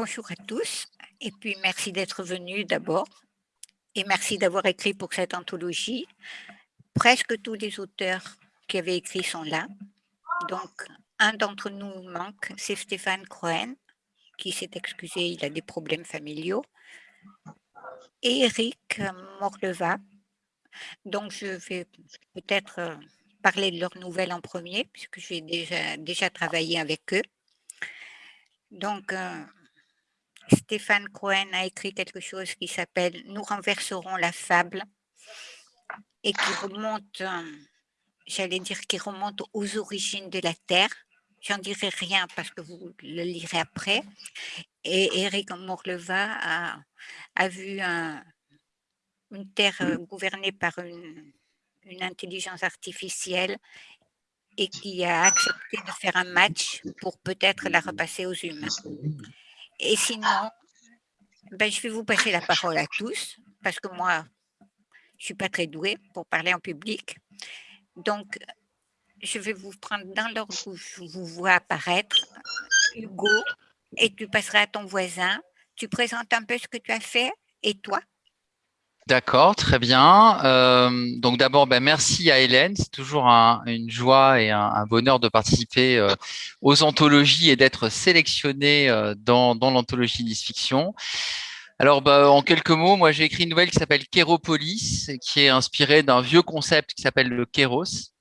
Bonjour à tous, et puis merci d'être venus d'abord, et merci d'avoir écrit pour cette anthologie. Presque tous les auteurs qui avaient écrit sont là. Donc, un d'entre nous manque, c'est Stéphane Cohen, qui s'est excusé, il a des problèmes familiaux, et Eric Morleva. Donc, je vais peut-être euh, parler de leurs nouvelles en premier, puisque j'ai déjà, déjà travaillé avec eux. Donc, euh, Stéphane Cohen a écrit quelque chose qui s'appelle « Nous renverserons la fable » et qui remonte, euh, j'allais dire, qui remonte aux origines de la Terre. J'en dirai rien parce que vous le lirez après. Et Eric Morleva a, vu une Terre euh, gouvernée par une intelligence artificielle et qui a accepté de faire un match pour peut-être la repasser aux humains. Et sinon, ben, je vais vous passer la parole à tous, parce que moi, je ne suis pas très douée pour parler en public. Donc, je vais vous prendre dans l'ordre où je vous vois apparaître, Hugo, et tu passeras à ton voisin. Tu présentes un peu ce que tu as fait, et toi? D'accord, très bien. Euh, donc d'abord, ben, merci à Hélène. C'est toujours une joie et un, bonheur de participer euh, aux anthologies et d'être sélectionné euh, dans, l'anthologie Nice Fiction. Alors, bah, en quelques mots, moi j'ai écrit une nouvelle qui s'appelle Kéropolis, qui est inspirée d'un vieux concept qui s'appelle le Kéros.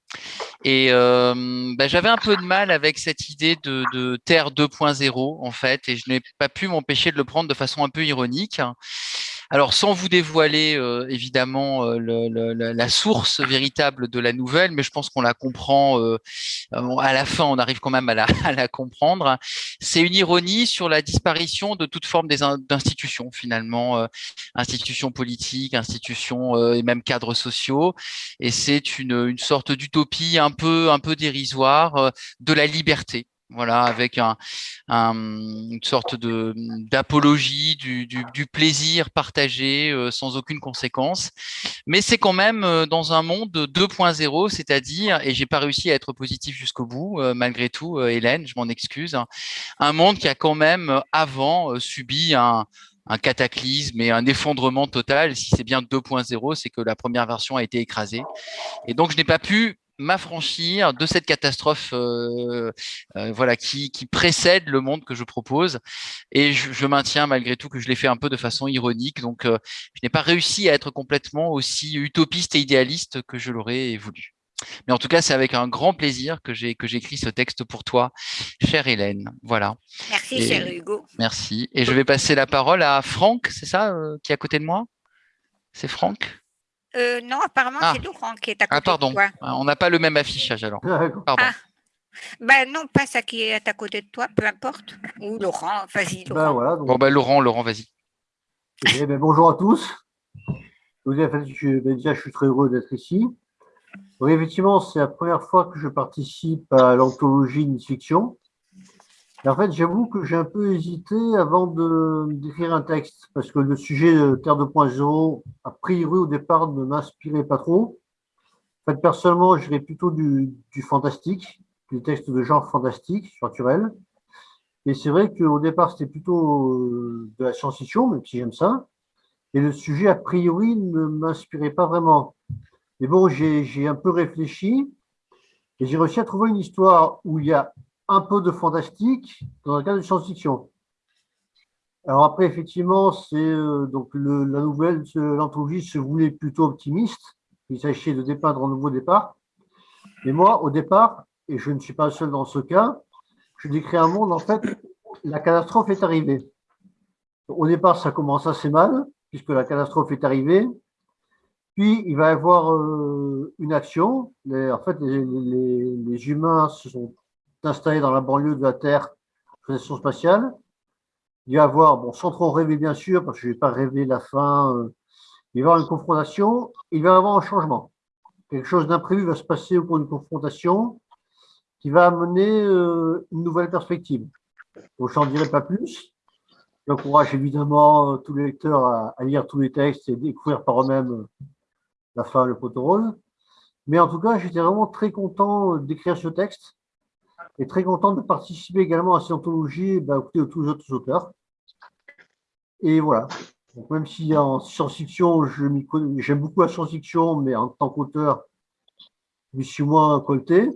Et bah, j'avais un peu de mal avec cette idée de Terre 2.0 en fait, et je n'ai pas pu m'empêcher de le prendre de façon un peu ironique. Alors, sans vous dévoiler euh, évidemment euh, la source véritable de la nouvelle, mais je pense qu'on la comprend euh, à la fin, on arrive quand même à la, à la comprendre. C'est une ironie sur la disparition de toute forme d'institutions finalement, institutions politiques, institutions et même cadres sociaux. Et c'est une, une sorte d'utopie un peu, un peu dérisoire de la liberté voilà, avec un, une sorte d'apologie du, plaisir partagé euh, sans aucune conséquence. Mais c'est quand même euh, dans un monde 2.0, c'est-à-dire, et j'ai pas réussi à être positif jusqu'au bout, euh, malgré tout, Hélène, je m'en excuse, hein, un monde qui a quand même avant subi un cataclysme et un effondrement total. Si c'est bien 2.0, c'est que la première version a été écrasée. Et donc, je n'ai pas pu m'affranchir de cette catastrophe euh, euh, voilà, qui, qui, précède le monde que je propose. Et je, je maintiens malgré tout que je l'ai fait un peu de façon ironique. Donc, euh, je n'ai pas réussi à être complètement aussi utopiste et idéaliste que je l'aurais voulu. Mais en tout cas, c'est avec un grand plaisir que j'ai que j'écris ce texte pour toi, chère Hélène. Voilà. Merci, cher Hugo. Merci. Et je vais passer la parole à Franck, c'est ça, qui est à côté de moi? C'est Franck? Euh, non, apparemment, ah. c'est Laurent qui est à ah, côté ah, pardon. de toi. On n'a pas le même affichage alors. Pardon. Ah. Ben non, pas ça qui est à côté de toi, peu importe. Ou Laurent, vas-y, Ben Laurent. voilà, donc, Bon, ben Laurent, Laurent, vas-y. eh ben, bonjour à tous. Je ben, déjà, je suis très heureux d'être ici. Donc, effectivement, c'est la première fois que je participe à l'anthologie Nice Fiction. En fait, j'avoue que j'ai un peu hésité avant d'écrire un texte, parce que le sujet de Terre 2.0, a priori, au départ, ne m'inspirait pas trop. En fait, personnellement, j'irais plutôt du, fantastique, du texte de genre fantastique, surnaturel. Et c'est vrai qu'au départ, c'était plutôt euh, de la science-fiction, même si j'aime ça. Et le sujet, a priori, ne m'inspirait pas vraiment. Mais bon, j'ai un peu réfléchi et j'ai réussi à trouver une histoire où il y a un peu de fantastique dans un cadre de science-fiction. Alors après, effectivement, c'est euh, donc le, la nouvelle, l'anthologie se voulait plutôt optimiste. Il s'agissait de dépeindre un nouveau départ. Mais moi, au départ, et je ne suis pas le seul dans ce cas, je décris un monde, en fait, la catastrophe est arrivée. Au départ, ça commence assez mal, puisque la catastrophe est arrivée. Puis, il va y avoir euh, une action. En fait, les humains se sont installés dans la banlieue de la Terre, station spatiale. Il va y avoir, bon, sans trop rêver bien sûr, parce que je ne vais pas rêver la fin, euh, il va y avoir une confrontation, il va y avoir un changement. Quelque chose d'imprévu va se passer au cours d'une confrontation qui va amener euh, une nouvelle perspective. Donc, je n'en dirai pas plus. J'encourage évidemment euh, tous les lecteurs à, lire tous les textes et découvrir par eux-mêmes la fin, le poteau rose. Mais en tout cas, j'étais vraiment très content d'écrire ce texte et très content de participer également à cette anthologie bah, de tous les autres auteurs. Et voilà. Donc, même si en science-fiction, j'aime beaucoup la science-fiction, mais en tant qu'auteur, je suis moins colté.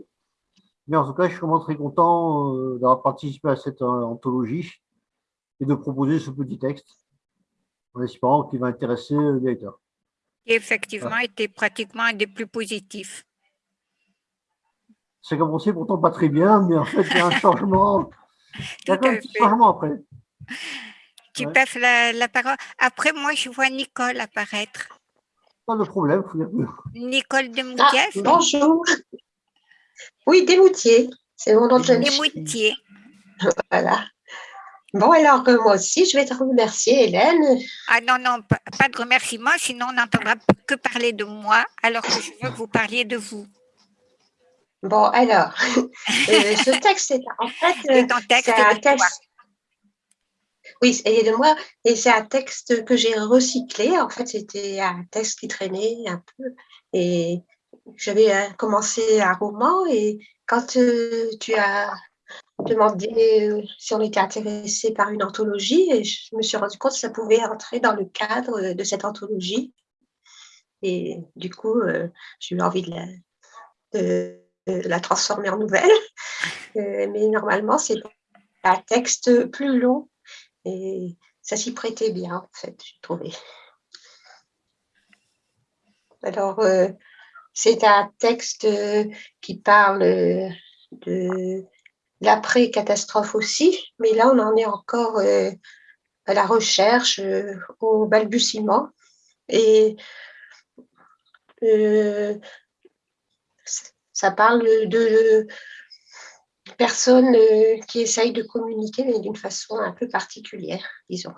Mais en tout cas, je suis vraiment très content euh, d'avoir participé à cette euh, anthologie et de proposer ce petit texte en espérant qu'il va intéresser le lecteur. Effectivement était pratiquement un des plus positifs. C'est commencé pourtant pas très bien, mais en fait, il y a un changement. il y a un petit changement après. Tu passes la, parole. Après, moi, je vois Nicole apparaître. Pas de problème. Nicole Desmoutiers. Ah, bonjour. Oui, Desmoutiers. C'est mon nom de jeune Desmoutiers. Voilà. Bon, alors que moi aussi, je vais te remercier, Hélène. Ah non, non, pas de remerciement, sinon on n'entendra que parler de moi, alors que je veux que vous parliez de vous. Bon, alors, euh, ce texte, c'est en fait euh, texte un texte. Oui, est de moi, et c'est un texte que j'ai recyclé. En fait, c'était un texte qui traînait un peu, et j'avais euh, commencé un roman, et quand tu as demandé si on était intéressé par une anthologie, et je me suis rendu compte que ça pouvait entrer dans le cadre de cette anthologie. Et du coup, j'ai eu envie de la, de, la transformer en nouvelle. Euh, mais normalement, c'est un texte plus long et ça s'y prêtait bien, en fait, j'ai trouvé. Alors, euh, c'est un texte qui parle de l'après-catastrophe aussi, mais là, on en est encore euh, à la recherche, au balbutiement. Et ça parle de personnes euh, qui essayent de communiquer, mais d'une façon un peu particulière, disons.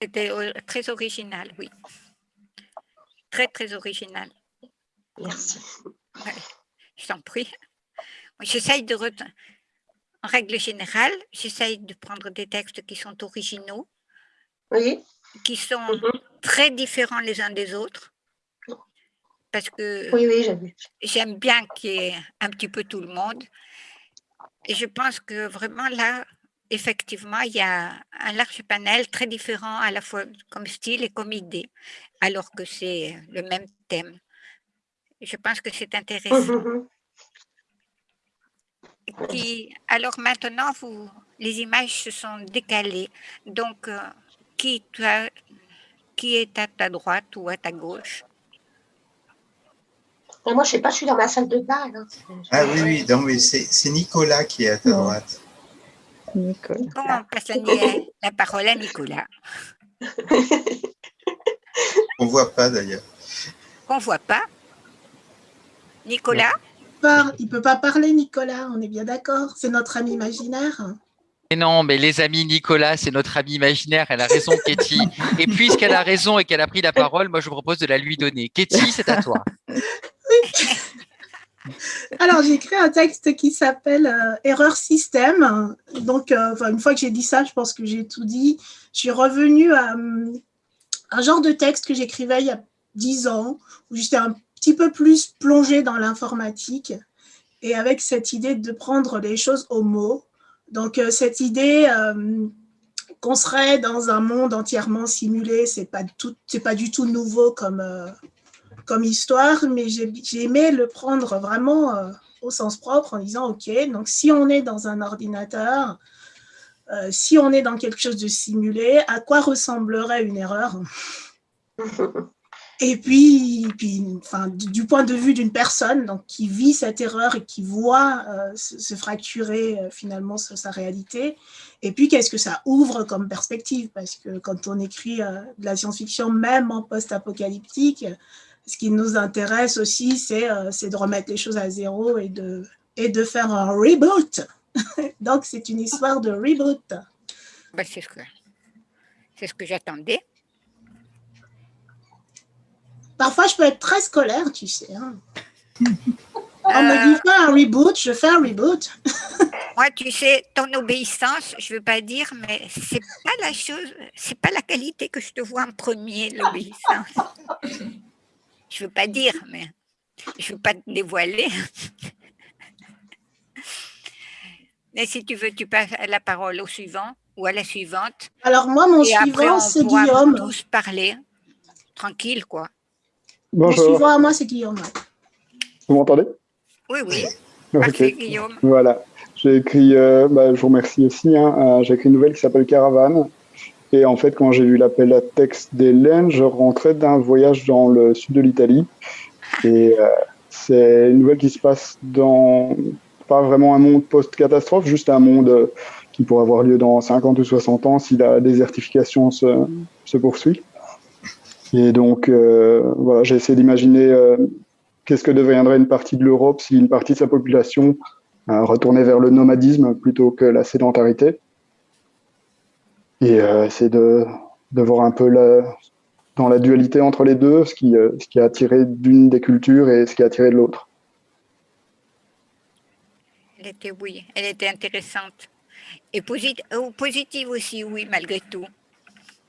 C'était très original, oui. Très, très original. Merci. je t'en prie. J'essaye de... En règle générale, j'essaye de prendre des textes qui sont originaux, oui. qui sont mhm. très différents les uns des autres, parce que oui, j'aime bien qu'il y ait un petit peu tout le monde. Et je pense que vraiment là, effectivement, il y a un large panel très différent à la fois comme style et comme idée, alors que c'est le même thème. Je pense que c'est intéressant. Qui, alors maintenant, vous, les images se sont décalées. Donc, euh, qui, qui est à ta droite ou à ta gauche? Moi, je ne sais pas, je suis dans ma salle de bain. Ah oui, oui, c'est Nicolas qui est à ta droite. Nicolas. on passe la, parole à Nicolas? On ne voit pas d'ailleurs. On ne voit pas? Nicolas? Il ne peut pas parler, Nicolas, on est bien d'accord. C'est notre ami imaginaire. Mais non, mais les amis, Nicolas, c'est notre ami imaginaire. Elle a raison, Katie. Et puisqu'elle a raison et qu'elle a pris la parole, moi, je vous propose de la lui donner. Katie, c'est à toi. Alors, j'ai écrit un texte qui s'appelle euh, Erreur système. Donc, euh, une fois que j'ai dit ça, je pense que j'ai tout dit. Je suis revenue à euh, un genre de texte que j'écrivais il y a dix ans, où j'étais un petit peu plus plongée dans l'informatique et avec cette idée de prendre les choses au mot. Donc, cette idée qu'on serait dans un monde entièrement simulé, c'est pas pas du tout nouveau comme comme histoire, mais j'ai aimé le prendre vraiment euh, au sens propre en disant, OK, donc si on est dans un ordinateur, euh, si on est dans quelque chose de simulé, à quoi ressemblerait une erreur? Et puis, puis enfin, du point de vue d'une personne donc, qui vit cette erreur et qui voit euh, se, fracturer finalement sur sa réalité, et puis qu'est-ce que ça ouvre comme perspective? Parce que quand on écrit de la science-fiction, même en post-apocalyptique, ce qui nous intéresse aussi, euh, c'est de remettre les choses à zéro et de, faire un reboot. Donc, c'est une histoire de reboot. Ben, c'est ce que, ce que j'attendais. Parfois, je peux être très scolaire, tu sais. Hein. On me dit faire un reboot, je fais un reboot. Moi, tu sais, ton obéissance, je ne veux pas dire, mais c'est pas la chose, c'est pas la qualité que je te vois en premier, l'obéissance je ne veux pas dire, mais je ne veux pas te dévoiler. mais si tu veux, tu passes la parole au suivant ou à la suivante. Alors moi, mon et suivant, c'est Guillaume. tous parler tranquille, quoi. Bonjour, suivant à moi, c'est Guillaume. vous m'entendez? Oui, oui. Ok. Guillaume. Voilà. J'ai écrit, euh, bah, je vous remercie aussi, hein, euh, j'ai écrit une nouvelle qui s'appelle Caravane. Et en fait, quand j'ai vu l'appel à texte d'Hélène, je rentrais d'un voyage dans le sud de l'Italie. Et euh, c'est une nouvelle qui se passe dans pas vraiment un monde post-catastrophe, juste un monde qui pourrait avoir lieu dans 50 ou 60 ans si la désertification se, se poursuit. Et donc, euh, voilà, j'ai d'imaginer euh, qu'est-ce que deviendrait une partie de l'Europe si une partie de sa population euh, retournait vers le nomadisme plutôt que la sédentarité. Et essayer de, de voir un peu la, dans la dualité entre les deux, ce qui, ce qui a attiré d'une des cultures et ce qui a attiré de l'autre. Elle était, oui, elle était intéressante. Et posit- positive aussi, oui, malgré tout.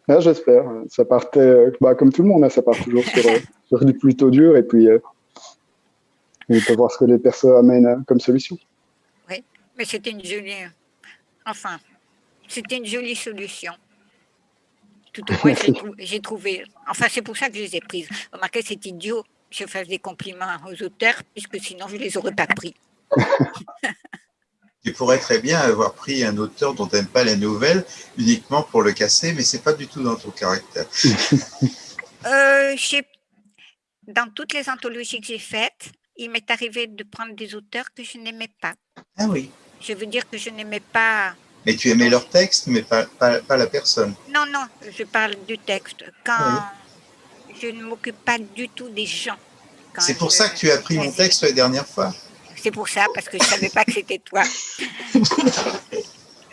Là, j'espère. Ça partait, euh, bah, comme tout le monde, hein, ça part toujours sur, euh, sur du plutôt dur et puis euh, on peut voir ce que les personnes amènent comme solution. Mais c'était une jolie. Enfin, c'était une jolie solution. Tout au moins, j'ai trouvé. Enfin, c'est pour ça que je les ai prises. Remarquez, c'est idiot que je fasse des compliments aux auteurs, puisque sinon, je ne les aurais pas pris. Tu pourrais très bien avoir pris un auteur dont tu n'aimes pas la nouvelle uniquement pour le casser, mais c'est pas du tout dans ton caractère. Euh, dans toutes les anthologies que j'ai faites, il m'est arrivé de prendre des auteurs que je n'aimais pas. Ah oui. Je veux dire que je n'aimais pas. Mais tu aimais leur texte, mais pas, pas, pas la personne. Non, non, je parle du texte. Quand je ne m'occupe pas du tout des gens. C'est pour je- ça que tu as pris mon texte la dernière fois. C'est pour ça, parce que je ne savais pas que c'était toi.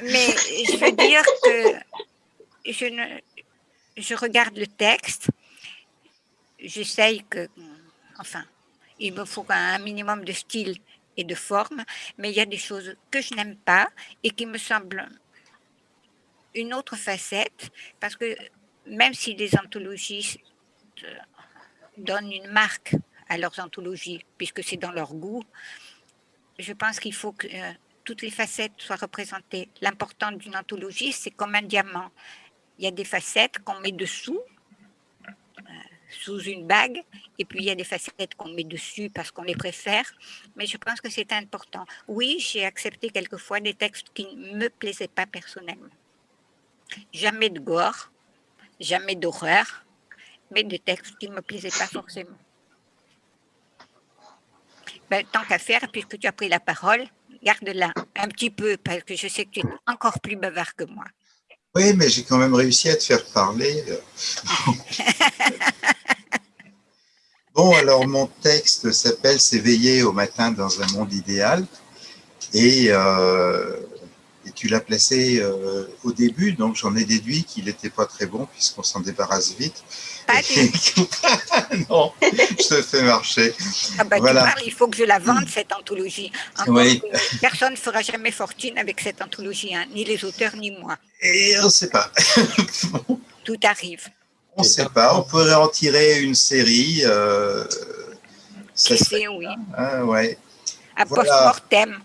Mais je veux dire que je, ne, je regarde le texte, j'essaye que, enfin, il me faut un minimum de style et de forme, mais il y a des choses que je n'aime pas et qui me semblent une autre facette, parce que même si les anthologistes donnent une marque à leurs anthologies, puisque c'est dans leur goût, je pense qu'il faut que euh, toutes les facettes soient représentées. L'important d'une anthologie, c'est comme un diamant. Il y a des facettes qu'on met dessous, euh, sous une bague, et puis il y a des facettes qu'on met dessus parce qu'on les préfère, mais je pense que c'est important. Oui, j'ai accepté quelquefois des textes qui ne me plaisaient pas personnellement. Jamais de gore, jamais d'horreur, mais des textes qui ne me plaisaient pas forcément. Ben, tant qu'à faire, puisque tu as pris la parole, garde-la un petit peu, parce que je sais que tu es encore plus bavard que moi. Oui, mais j'ai quand même réussi à te faire parler. Bon, alors mon texte s'appelle S'éveiller au matin dans un monde idéal. Et, euh, et tu l'as placé euh, au début, donc j'en ai déduit qu'il n'était pas très bon puisqu'on s'en débarrasse vite. Pas tout. non, je te fais marcher. Ah ben, Voilà. tu parles, il faut que je la vende, cette anthologie. Oui. personne ne fera jamais fortune avec cette anthologie, hein, ni les auteurs, ni moi. Et on ne sait pas. Tout arrive. On ne sait pas. On pourrait en tirer une série. Euh, ça Qui sait, oui. Ah, ouais. À Voilà. post-mortem.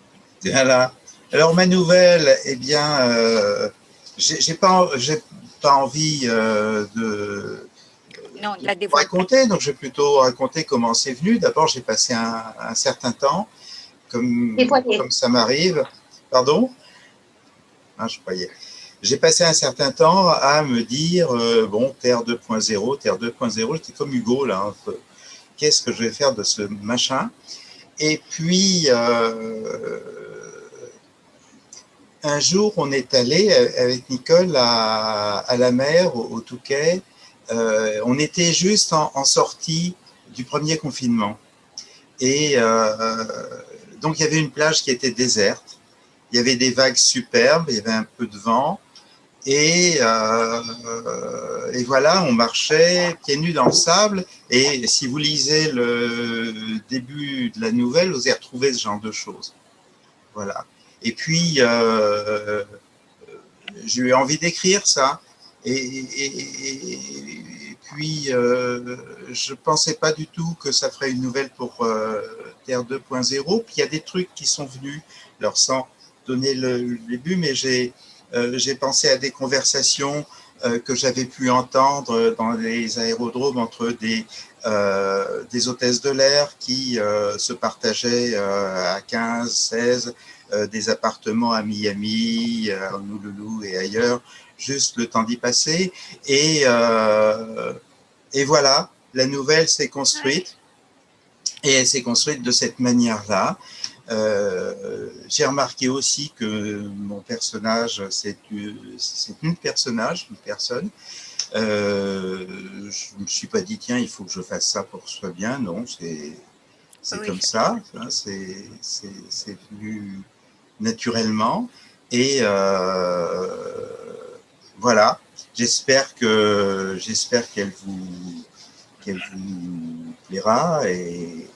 Voilà. Alors ma nouvelle, eh bien, euh, j'ai pas, j'ai pas envie euh, de Non, de la vous dévoile. raconter, donc je vais plutôt raconter comment c'est venu. D'abord, j'ai passé un, un certain temps, comme ça m'arrive. Pardon? Ah, Je croyais. J'ai passé un certain temps à me dire, euh, bon, Terre 2.0, Terre 2.0, j'étais comme Hugo, là. hein. Qu'est-ce que je vais faire de ce machin? Et puis, euh, un jour, on est allé avec Nicole à, la mer, au, au Touquet. Euh, on était juste en, sortie du premier confinement. Et euh, donc, il y avait une plage qui était déserte. Il y avait des vagues superbes, il y avait un peu de vent. Et, euh, et voilà, on marchait pieds nus dans le sable. Et si vous lisez le début de la nouvelle, vous y retrouvez ce genre de choses. Voilà. Et puis, euh, j'ai eu envie d'écrire ça. Et, puis, euh, je pensais pas du tout que ça ferait une nouvelle pour euh, Terre 2.0. Puis il y a des trucs qui sont venus, alors sans donner le, début, mais j'ai j'ai pensé à des conversations que j'avais pu entendre dans les aérodromes entre des, des hôtesses de l'air qui se partageaient à 15, 16 des appartements à Miami, à Honolulu et ailleurs, juste le temps d'y passer. Et, et voilà, la nouvelle s'est construite. Et elle s'est construite de cette manière-là. Euh, j'ai remarqué aussi que mon personnage, c'est une personnage, une personne. Euh, je ne me suis pas dit, tiens, il faut que je fasse ça pour que ce soit bien. Non, c'est comme ça. Hein, c'est venu naturellement. Et euh, voilà, j'espère que j'espère qu'elle vous, qu'elle vous plaira et,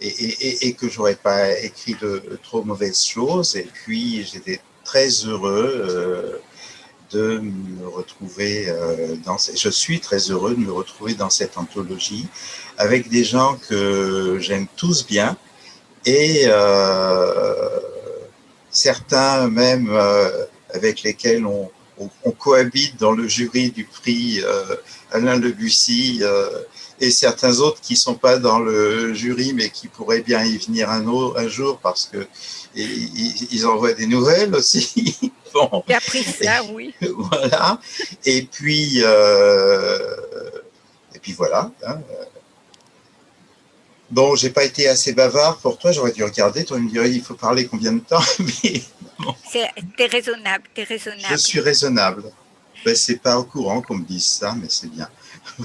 et, et, que j'aurais pas écrit de, trop mauvaises choses. Et puis, j'étais très heureux euh, de me retrouver euh, dans. Je suis très heureux de me retrouver dans cette anthologie avec des gens que j'aime tous bien et certains même avec lesquels on, on, cohabite dans le jury du prix Alain Debussy et certains autres qui sont pas dans le jury, mais qui pourraient bien y venir un, un jour parce que ils, envoient des nouvelles aussi. bon. Appris ça, oui. voilà. Et puis, euh, et puis voilà. Hein. Bon, j'ai pas été assez bavard pour toi, j'aurais dû regarder. Toi, me dirais, il faut parler combien de temps mais bon. T'es raisonnable, es raisonnable. Je suis raisonnable. Ben, c'est pas au courant qu'on me dise ça, mais c'est bien.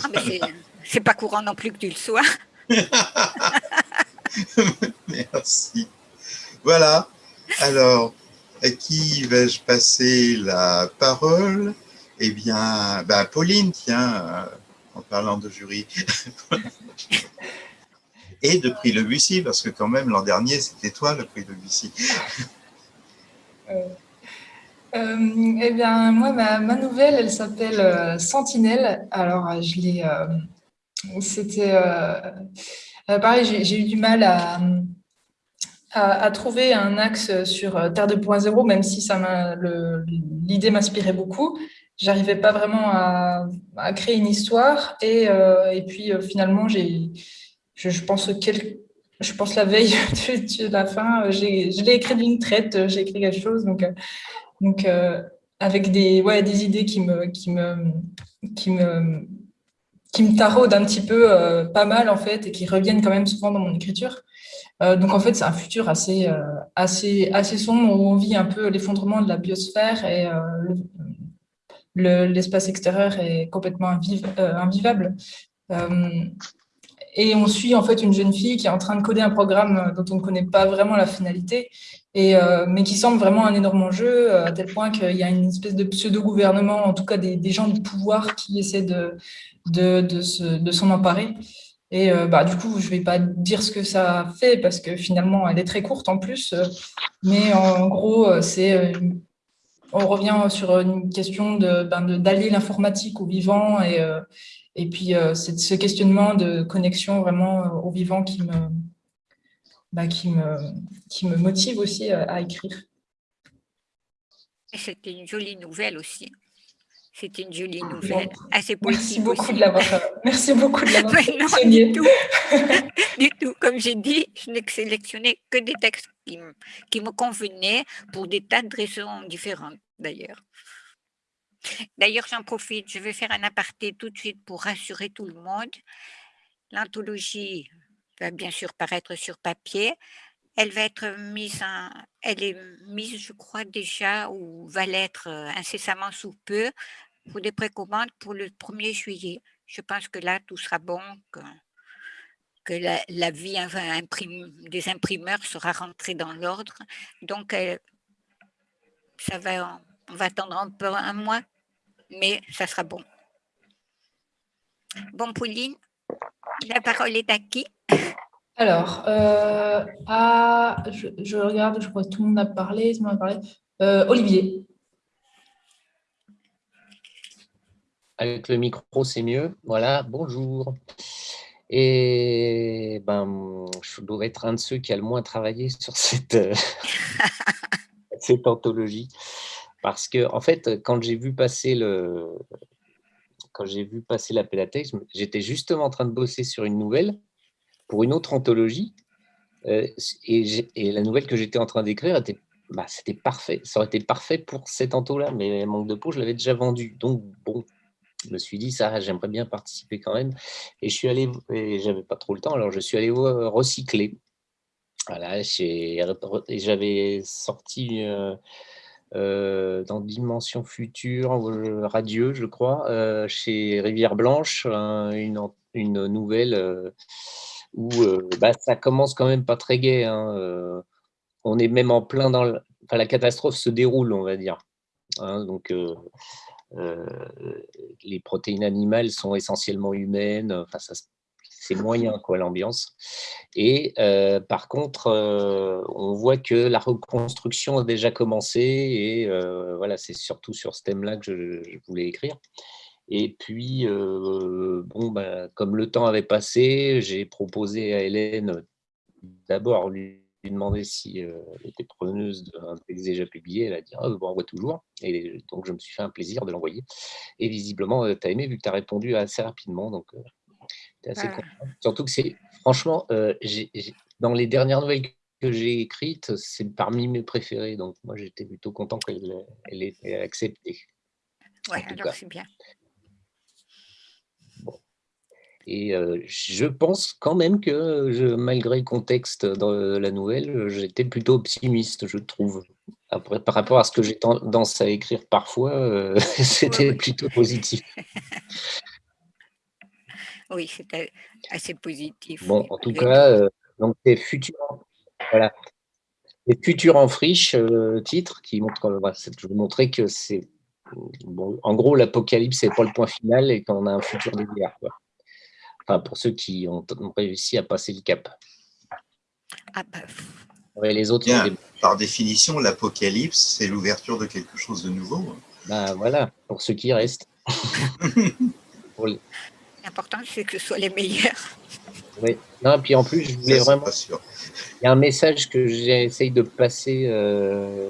Ah, c'est pas courant non plus que tu le sois. Merci. Voilà. Alors, à qui vais-je passer la parole? Eh bien, ben Pauline, tiens, euh, en parlant de jury. Et de prix Le Bussy, parce que quand même, l'an dernier, c'était toi le prix Le Bussy. Euh, euh, eh bien, moi, ma, nouvelle, elle s'appelle Sentinelle. Alors, je l'ai c'était euh, euh, pareil, j'ai eu du mal à, à, trouver un axe sur euh, Terre 2.0, même si l'idée m'inspirait beaucoup. J'arrivais pas vraiment à, à, créer une histoire. Et, et puis finalement, j'ai, je, pense quel, je pense la veille de, la fin, je l'ai écrit d'une traite, j'ai écrit quelque chose. Donc, donc avec des, ouais, des idées qui me, qui me, qui me qui me taraudent un petit peu euh, pas mal en fait et qui reviennent quand même souvent dans mon écriture. Euh, donc en fait, c'est un futur assez, euh, assez, assez sombre où on vit un peu l'effondrement de la biosphère et l'espace extérieur est complètement invivable. Et on suit en fait une jeune fille qui est en train de coder un programme dont on ne connaît pas vraiment la finalité, et, mais qui semble vraiment un énorme enjeu, à tel point qu'il y a une espèce de pseudo-gouvernement, en tout cas des, gens du pouvoir qui essaient de, de, de s'en emparer. Et euh, bah, du coup, je ne vais pas dire ce que ça fait parce que finalement, elle est très courte en plus. mais en gros, euh, c'est euh, on revient sur une question ben, d'allier de, l'informatique au vivant et, et puis c'est ce questionnement de connexion vraiment au vivant qui me, bah, qui me, qui me motive aussi à écrire. C'était une jolie nouvelle aussi. C'est une jolie nouvelle, assez Merci beaucoup de l'avoir. Merci beaucoup de l'avoir. non, du tout. du tout. Comme j'ai dit, je n'ai sélectionné que des textes qui, qui me convenaient pour des tas de raisons différentes, d'ailleurs. D'ailleurs, j'en profite, je vais faire un aparté tout de suite pour rassurer tout le monde. L'anthologie va bien sûr paraître sur papier. Elle va être mise en, elle est mise, je crois déjà, ou va l'être euh, incessamment sous peu pour des précommandes pour le 1er juillet. Je pense que là, tout sera bon, que, la, vie des imprimeurs sera rentrée dans l'ordre. Donc, ça va, on va attendre un peu un mois, mais ça sera bon. Bon, Pauline, la parole est à qui? Alors, euh, je, regarde, je crois que tout le monde a parlé. Tout le monde a parlé. Euh, Olivier. Avec le micro, c'est mieux. Voilà, bonjour. Et ben, je dois être un de ceux qui a le moins travaillé sur cette, euh, cette anthologie. Parce que, en fait, quand j'ai vu passer le, quand j'ai vu passer l'appel à texte, j'étais justement en train de bosser sur une nouvelle pour une autre anthologie. Euh, et, la nouvelle que j'étais en train d'écrire était bah, c'était parfait. Ça aurait été parfait pour cet anto-là, mais manque de peau, je l'avais déjà vendu. Donc, bon, je me suis dit, ça, j'aimerais bien participer quand même. Et je suis allé, et j'avais pas trop le temps, alors je suis allé recycler. Voilà, j'avais sorti euh, euh, dans Dimension Future, euh, Radieux, je crois, chez Rivière Blanche, une, nouvelle où bah, ça commence quand même pas très gai. Hein, on est même en plein dans la catastrophe se déroule, on va dire. Hein, donc, euh, les protéines animales sont essentiellement humaines. Enfin, c'est moyen quoi l'ambiance. Et euh, par contre, euh, on voit que la reconstruction a déjà commencé et voilà, c'est surtout sur ce thème-là que je, voulais écrire. Et puis, bon, ben, comme le temps avait passé, j'ai proposé à Hélène d'abord lui demandé si euh, elle était preneuse d'un texte déjà publié. Elle a dit ah, bon, envoie toujours. Et donc, je me suis fait un plaisir de l'envoyer. Et visiblement, euh, tu as aimé vu que tu as répondu assez rapidement. Donc, euh, es assez content. Surtout que c'est, franchement, dans les dernières nouvelles que j'ai écrites, c'est parmi mes préférées. Donc, moi, j'étais plutôt content qu'elle elle ait accepté. Ouais, alors c'est bien. Et je pense quand même que, je, malgré le contexte de la nouvelle, j'étais plutôt optimiste, je trouve. Après, par rapport à ce que j'ai tendance à écrire parfois, c'était plutôt positif. Oui, c'était assez positif. Bon, en tout cas, donc c'est futur, voilà. Les futurs en friche, titre qui montre, je vous montrer que c'est, bon, en gros, l'apocalypse, c'est pas le point final et qu'on a un futur derrière. Quoi pour ceux qui ont, réussi à passer le cap. Ah bah, les autres. Par définition, l'apocalypse, c'est l'ouverture de quelque chose de nouveau. Ben voilà, pour ceux qui restent. L'important, c'est que ce soit les meilleurs. Oui. Non, puis en plus, je voulais vraiment. Il y a un message que j'essaye de passer. Euh,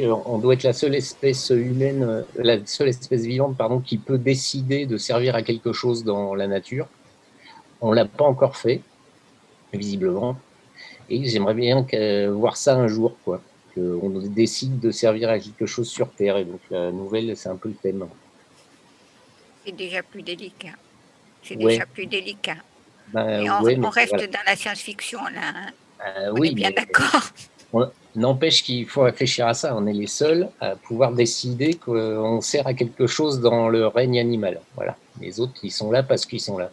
on doit être la seule espèce humaine, euh, la seule espèce vivante, pardon, qui peut décider de servir à quelque chose dans la nature. On ne l'a pas encore fait, visiblement. Et j'aimerais bien voir ça un jour, quoi. Qu'on décide de servir à quelque chose sur Terre. Et donc la nouvelle, c'est un peu le thème. C'est déjà plus délicat. C'est déjà plus délicat. Ben, on, reste dans la science-fiction, là. Hein. Euh, on oui, est bien d'accord. N'empêche qu'il faut réfléchir à ça. On est les seuls à pouvoir décider qu'on sert à quelque chose dans le règne animal. Voilà. Les autres, ils sont là parce qu'ils sont là.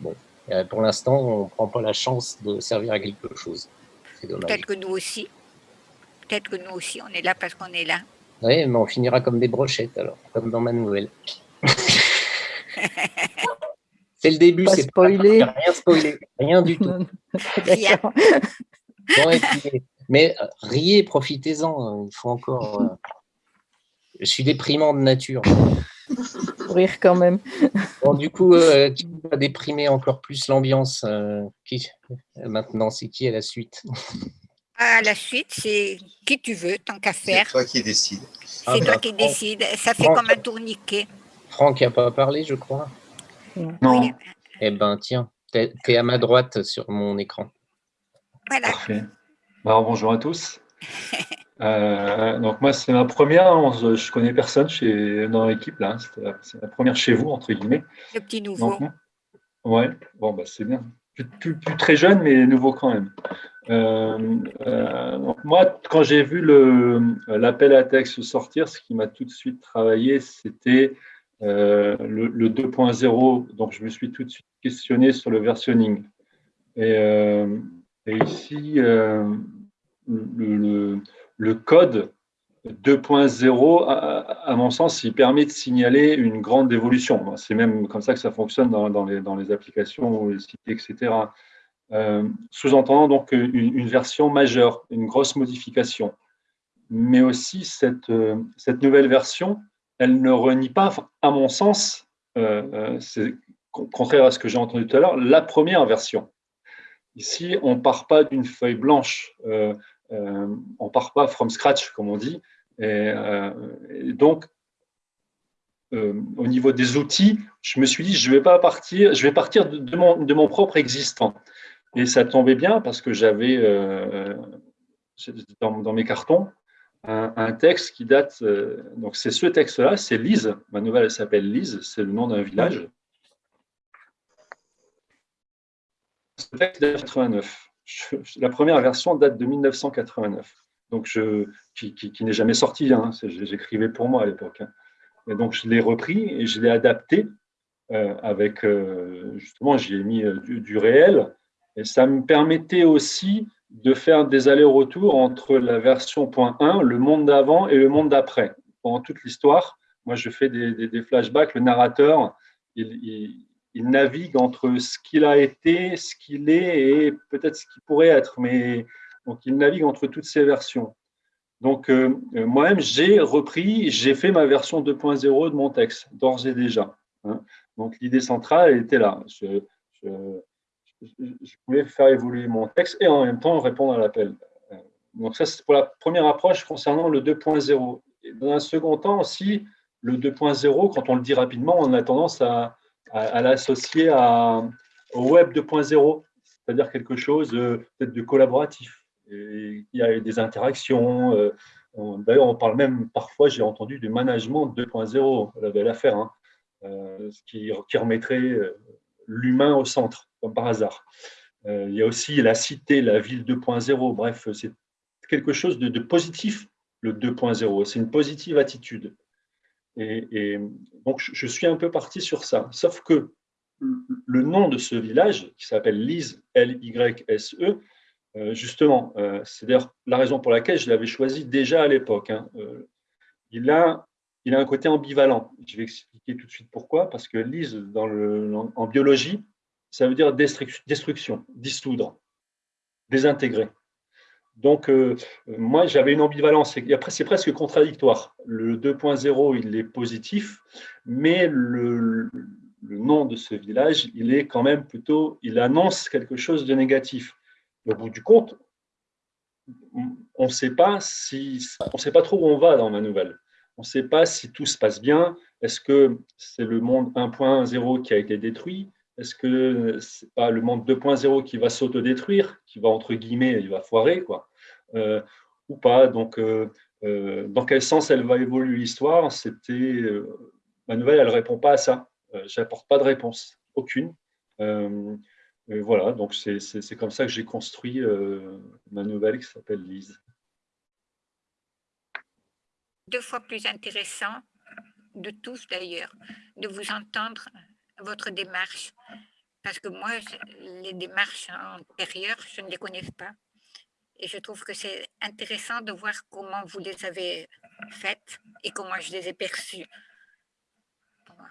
Bon, euh, pour l'instant, on ne prend pas la chance de servir à quelque chose. C'est dommage. Peut-être que nous aussi. Peut-être que nous aussi, on est là parce qu'on est là. Oui, mais on finira comme des brochettes, alors, comme dans ma nouvelle. c'est le début, c'est spoiler. rien spoiler, rien du tout. Rien. mais euh, riez, profitez-en, hein, il faut encore... Euh, je suis déprimant de nature rire quand même. Bon, du coup, euh, qui va déprimer encore plus l'ambiance euh, qui Maintenant, c'est qui à la suite? À la suite, c'est qui tu veux, tant qu'à faire. C'est toi qui décide. C'est ah, toi bah, qui décide. Ça fait comme un tourniquet. Franck n'a pas parlé, je crois. Non. Eh ben, tiens, tu es, à ma droite sur mon écran. Voilà. Parfait. Alors, bonjour à tous. Euh, donc moi, c'est ma première. Hein, je connais personne chez, dans l'équipe là. C'est la, première chez vous entre guillemets. Le petit nouveau. ouais. Bon bah c'est bien. Plus, très jeune, mais nouveau quand même. Euh, euh, donc moi, quand j'ai vu l'appel à texte sortir, ce qui m'a tout de suite travaillé, c'était le, 2.0. Donc je me suis tout de suite questionné sur le versionning. Et, et ici, le le code 2.0, à, mon sens, il permet de signaler une grande évolution. C'est même comme ça que ça fonctionne dans, les, dans les, applications, les sites, etc. Euh, sous-entendant donc une, version majeure, une grosse modification. Mais aussi, euh, cette nouvelle version, elle ne renie pas, à mon sens, euh, c'est contraire à ce que j'ai entendu tout à l'heure, la première version. Ici, on ne part pas d'une feuille blanche. Euh, on part pas from scratch, comme on dit, Et, donc, au niveau des outils, je me suis dit, je vais pas partir, je vais partir de mon propre existant. Et ça tombait bien parce que j'avais dans, mes cartons un, texte qui date, donc c'est ce texte-là, c'est Lise, ma nouvelle s'appelle Lise, c'est le nom d'un village. Ce texte date de 89. la première version date de 1989, donc je, qui, n'est jamais sorti, hein, j'écrivais pour moi à l'époque. Hein. Et donc je l'ai repris et je l'ai adapté euh, avec, euh, justement, j'y ai mis euh, du, réel, et ça me permettait aussi de faire des allers-retours entre la version point 1, le monde d'avant et le monde d'après. Pendant toute l'histoire, moi je fais des, flashbacks, le narrateur, il, navigue entre ce qu'il a été, ce qu'il est et peut-être ce qu'il pourrait être, mais donc il navigue entre toutes ces versions. Donc euh, moi-même, j'ai repris, j'ai fait ma version 2.0 de mon texte, d'ores et déjà. Hein. Donc l'idée centrale, était là. Pouvais faire évoluer mon texte et en même temps répondre à l'appel. Donc ça, c'est pour la première approche concernant le 2.0. Dans un second temps aussi, le 2.0, quand on le dit rapidement, on a tendance à, à, l'associer au Web 2.0, c'est-à-dire quelque chose euh, peut-être de collaboratif. il y a des interactions. Euh, d'ailleurs, on parle même parfois, j'ai entendu, du management 2.0, la belle affaire, hein, euh, ce qui remettrait l'humain au centre, comme par hasard. Euh, il y a aussi la cité, la ville 2.0. Bref, c'est quelque chose de, positif, le 2.0. C'est une positive attitude. Et, donc, je, suis un peu parti sur ça. Sauf que le nom de ce village, qui s'appelle Lise, L-Y-S-E, euh, justement, euh, c'est d'ailleurs la raison pour laquelle je l'avais choisi déjà à l'époque. Hein. il, a, il a un côté ambivalent. Je vais expliquer tout de suite pourquoi. Parce que Lise, en biologie, ça veut dire destruction, dissoudre, désintégrer. Donc, euh, moi, j'avais une ambivalence. Après, c'est presque contradictoire. Le 2.0, il est positif, mais le, nom de ce village, il est quand même plutôt, il annonce quelque chose de négatif. Au bout du compte, on ne sait pas si, on sait pas trop où on va dans ma nouvelle. On ne sait pas si tout se passe bien. Est-ce que c'est le monde 1.0 qui a été détruit? Est-ce que ce n'est pas le monde 2.0 qui va s'autodétruire, qui va, entre guillemets, il va foirer, quoi, euh, ou pas Donc, euh, euh, dans quel sens elle va évoluer l'histoire? C'était Ma nouvelle, elle ne répond pas à ça. Je n'apporte pas de réponse, aucune. voilà, donc c'est comme ça que j'ai construit ma nouvelle qui s'appelle Lise. Deux fois plus intéressant de tous d'ailleurs, de vous entendre votre démarche Parce que moi, les démarches antérieures, je ne les connais pas. Et je trouve que c'est intéressant de voir comment vous les avez faites et comment je les ai perçues.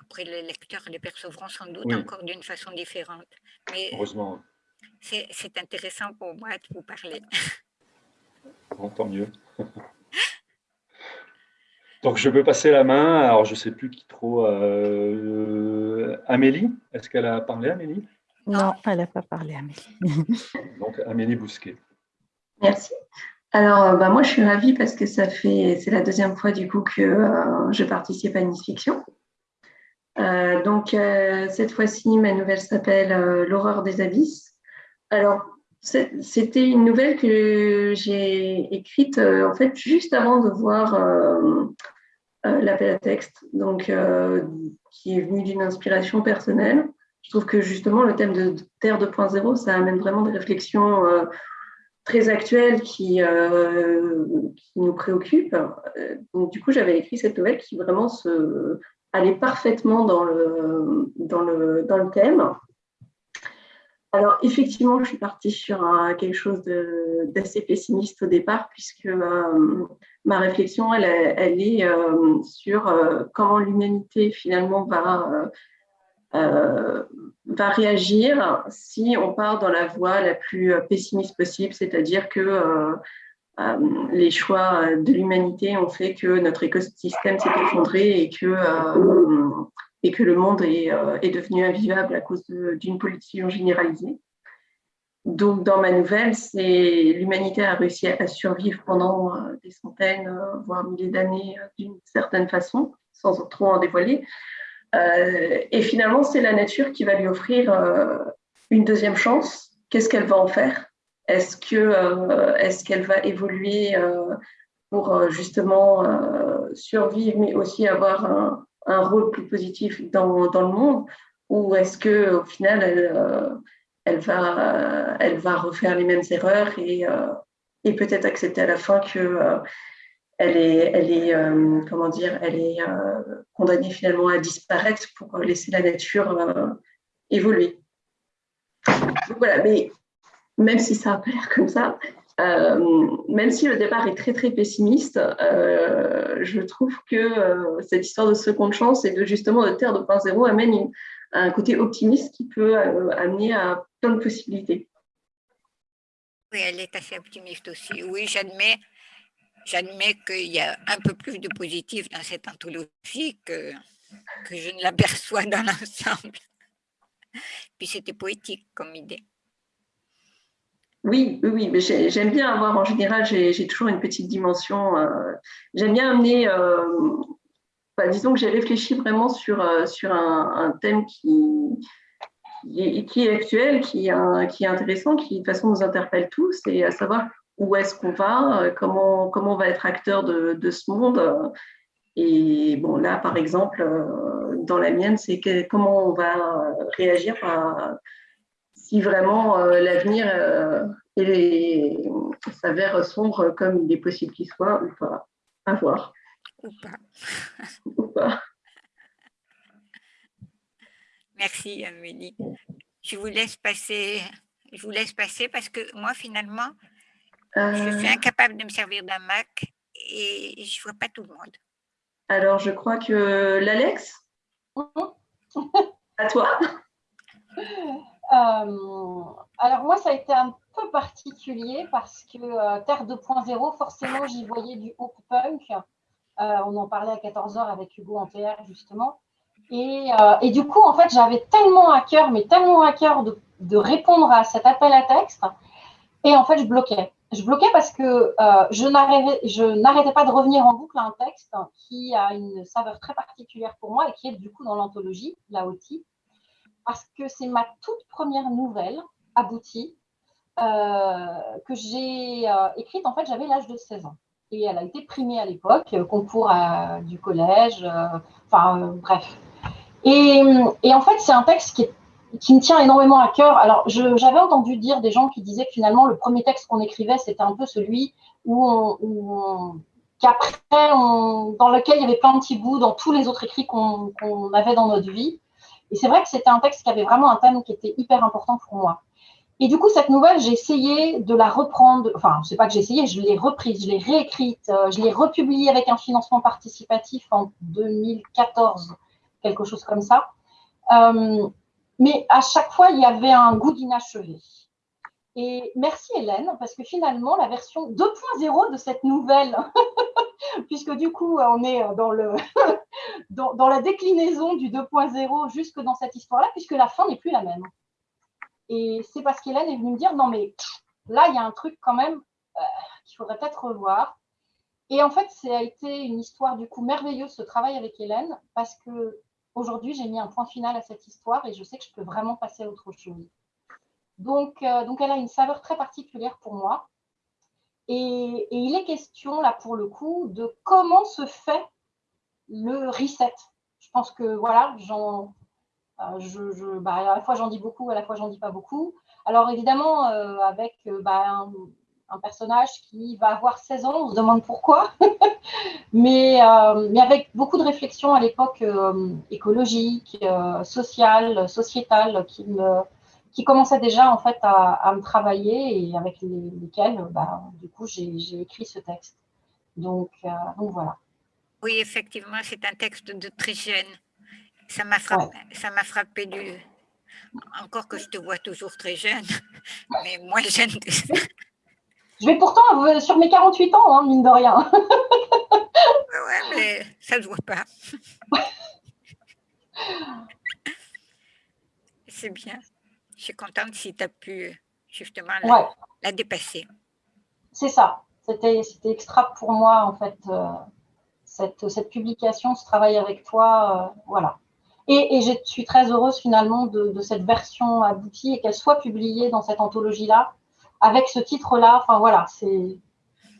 après, les lecteurs les percevront sans doute encore d'une façon différente. Mais Heureusement. C'est intéressant pour moi de vous parler. Bon, tant mieux. Donc, je peux passer la main. Alors, je ne sais plus qui trop. Euh, Amélie Est-ce qu'elle a parlé, Amélie? Non, elle n'a pas parlé, Amélie. Donc, Amélie Bousquet. Merci. Alors, euh, bah, moi, je suis ravie parce que ça fait, c'est la deuxième fois du coup que euh, je participe à Nice Fiction. donc, cette fois-ci, ma nouvelle s'appelle L'horreur des abysses. Alors, c'était une nouvelle que j'ai écrite en fait juste avant de voir euh, l'appel à texte, donc, euh, qui est venu d'une inspiration personnelle. Je trouve que justement, le thème de Terre 2.0, ça amène vraiment des réflexions euh, très actuelles qui, nous préoccupent. Du coup, j'avais écrit cette nouvelle qui vraiment se, allait parfaitement dans le thème. Alors, effectivement, je suis partie sur quelque chose d'assez pessimiste au départ, puisque euh, ma réflexion, elle, est euh, sur euh, comment l'humanité, finalement, va, va réagir si on part dans la voie la plus pessimiste possible, c'est-à-dire que les choix de l'humanité ont fait que notre écosystème s'est effondré et que et que le monde est, euh, est devenu invivable à cause d'une pollution généralisée. donc, dans ma nouvelle, c'est l'humanité a réussi à survivre pendant euh, des centaines, euh, voire milliers d'années d'une certaine façon, sans trop en dévoiler. et finalement, c'est la nature qui va lui offrir une deuxième chance. Qu'est-ce qu'elle va en faire? Est-ce qu'elle va évoluer pour justement survivre, mais aussi avoir un, un rôle plus positif dans, dans le monde Ou est-ce qu'au final, elle, elle, va, elle va refaire les mêmes erreurs et, et peut-être accepter à la fin que elle est, elle est comment dire, elle est condamnée finalement à disparaître pour laisser la nature évoluer. voilà, mais même si ça a l'air comme ça, euh, même si le départ est très très pessimiste, euh, je trouve que euh, cette histoire de seconde chance et de justement de Terre 2.0 amène un côté optimiste qui peut amener à plein de possibilités. Oui, elle est assez optimiste aussi. Oui, j'admets, j'admets qu'il y a un peu plus de positif dans cette anthologie que, que je ne l'aperçois dans l'ensemble. Puis c'était poétique comme idée. Oui, oui, j'aime bien avoir, en général, j'ai toujours une petite dimension. Euh, j'aime bien amener, euh, bah, disons que j'ai réfléchi vraiment sur, euh, sur un, thème qui, qui est, actuel, qui, est intéressant, qui de toute façon nous interpelle tous, et à savoir où est-ce qu'on va, comment, comment on va être acteur de, de, ce monde. Et bon, là, par exemple, dans la mienne, c'est comment on va réagir à si vraiment euh, l'avenir euh, s'avère sombre comme il est possible qu'il soit ou pas. À voir. Ou pas. ou pas. Merci Amélie. Je vous laisse passer. Je vous laisse passer parce que moi finalement, je suis euh. incapable de me servir d'un Mac et je vois pas tout le monde. Alors je crois que l'Alex? à toi. Euh, alors moi, ça a été un peu particulier parce que euh, Terre 2.0, forcément, j'y voyais du hope punk. Euh, on en parlait à 14h avec Hugo en PR, justement. Et, du coup, en fait, j'avais tellement à cœur, mais tellement à cœur de, de, répondre à cet appel à texte. Et en fait, je bloquais. Je bloquais parce que je n'arrêtais pas de revenir en boucle à un texte qui a une saveur très particulière pour moi et qui est du coup dans l'anthologie, la OTI parce que c'est ma toute première nouvelle aboutie euh, que j'ai euh, écrite. En fait, j'avais l'âge de 16 ans. Et elle a été primée à l'époque, euh, concours du collège, enfin bref. Et, en fait, c'est un texte qui, me tient énormément à cœur. Alors, j'avais entendu dire des gens qui disaient que finalement, le premier texte qu'on écrivait, c'était un peu celui où on, qu'après, dans lequel il y avait plein de petits bouts dans tous les autres écrits qu'on avait dans notre vie. Et c'est vrai que c'était un texte qui avait vraiment un thème qui était hyper important pour moi. Et du coup, cette nouvelle, j'ai essayé de la reprendre. Enfin, c'est pas que j'ai essayé, je l'ai reprise, je l'ai réécrite, euh, je l'ai republiée avec un financement participatif en 2014, quelque chose comme ça. Euh, mais à chaque fois, il y avait un goût d'inachevé. Et merci Hélène, parce que finalement, la version 2.0 de cette nouvelle, puisque du coup, on est dans, le dans, la déclinaison du 2.0 jusque dans cette histoire-là, puisque la fin n'est plus la même. Et c'est parce qu'Hélène est venue me dire, non mais là, il y a un truc quand même euh, qu'il faudrait peut-être revoir. Et en fait, ça a été une histoire du coup merveilleuse, ce travail avec Hélène, parce que aujourd'hui, j'ai mis un point final à cette histoire et je sais que je peux vraiment passer à autre chose. Donc, euh, donc, elle a une saveur très particulière pour moi. Et, il est question, là, pour le coup, de comment se fait le reset. Je pense que, voilà, euh, bah, à la fois j'en dis beaucoup, à la fois j'en dis pas beaucoup. Alors, évidemment, euh, avec bah, un, personnage qui va avoir 16 ans, on se demande pourquoi, mais, mais avec beaucoup de réflexions à l'époque écologique, sociale, sociétale, qui me qui commençaient déjà en fait à, me travailler et avec lesquels, bah, du coup, j'ai écrit ce texte. Donc, euh, donc voilà. Oui, effectivement, c'est un texte de très jeune. Ça m'a frappé, ça m'a frappé du. Encore que je te vois toujours très jeune, mais moins jeune que ça. Je vais pourtant euh, sur mes 48 ans, hein, mine de rien. ouais, mais ça ne se voit pas. C'est bien. Je suis contente si tu as pu justement, la, Ouais. la dépasser. C'est ça. C'était extra pour moi, en fait, euh, cette, cette publication, ce travail avec toi. euh, voilà. Et, et je suis très heureuse finalement de, de cette version aboutie et qu'elle soit publiée dans cette anthologie-là, avec ce titre-là. Enfin voilà, c'est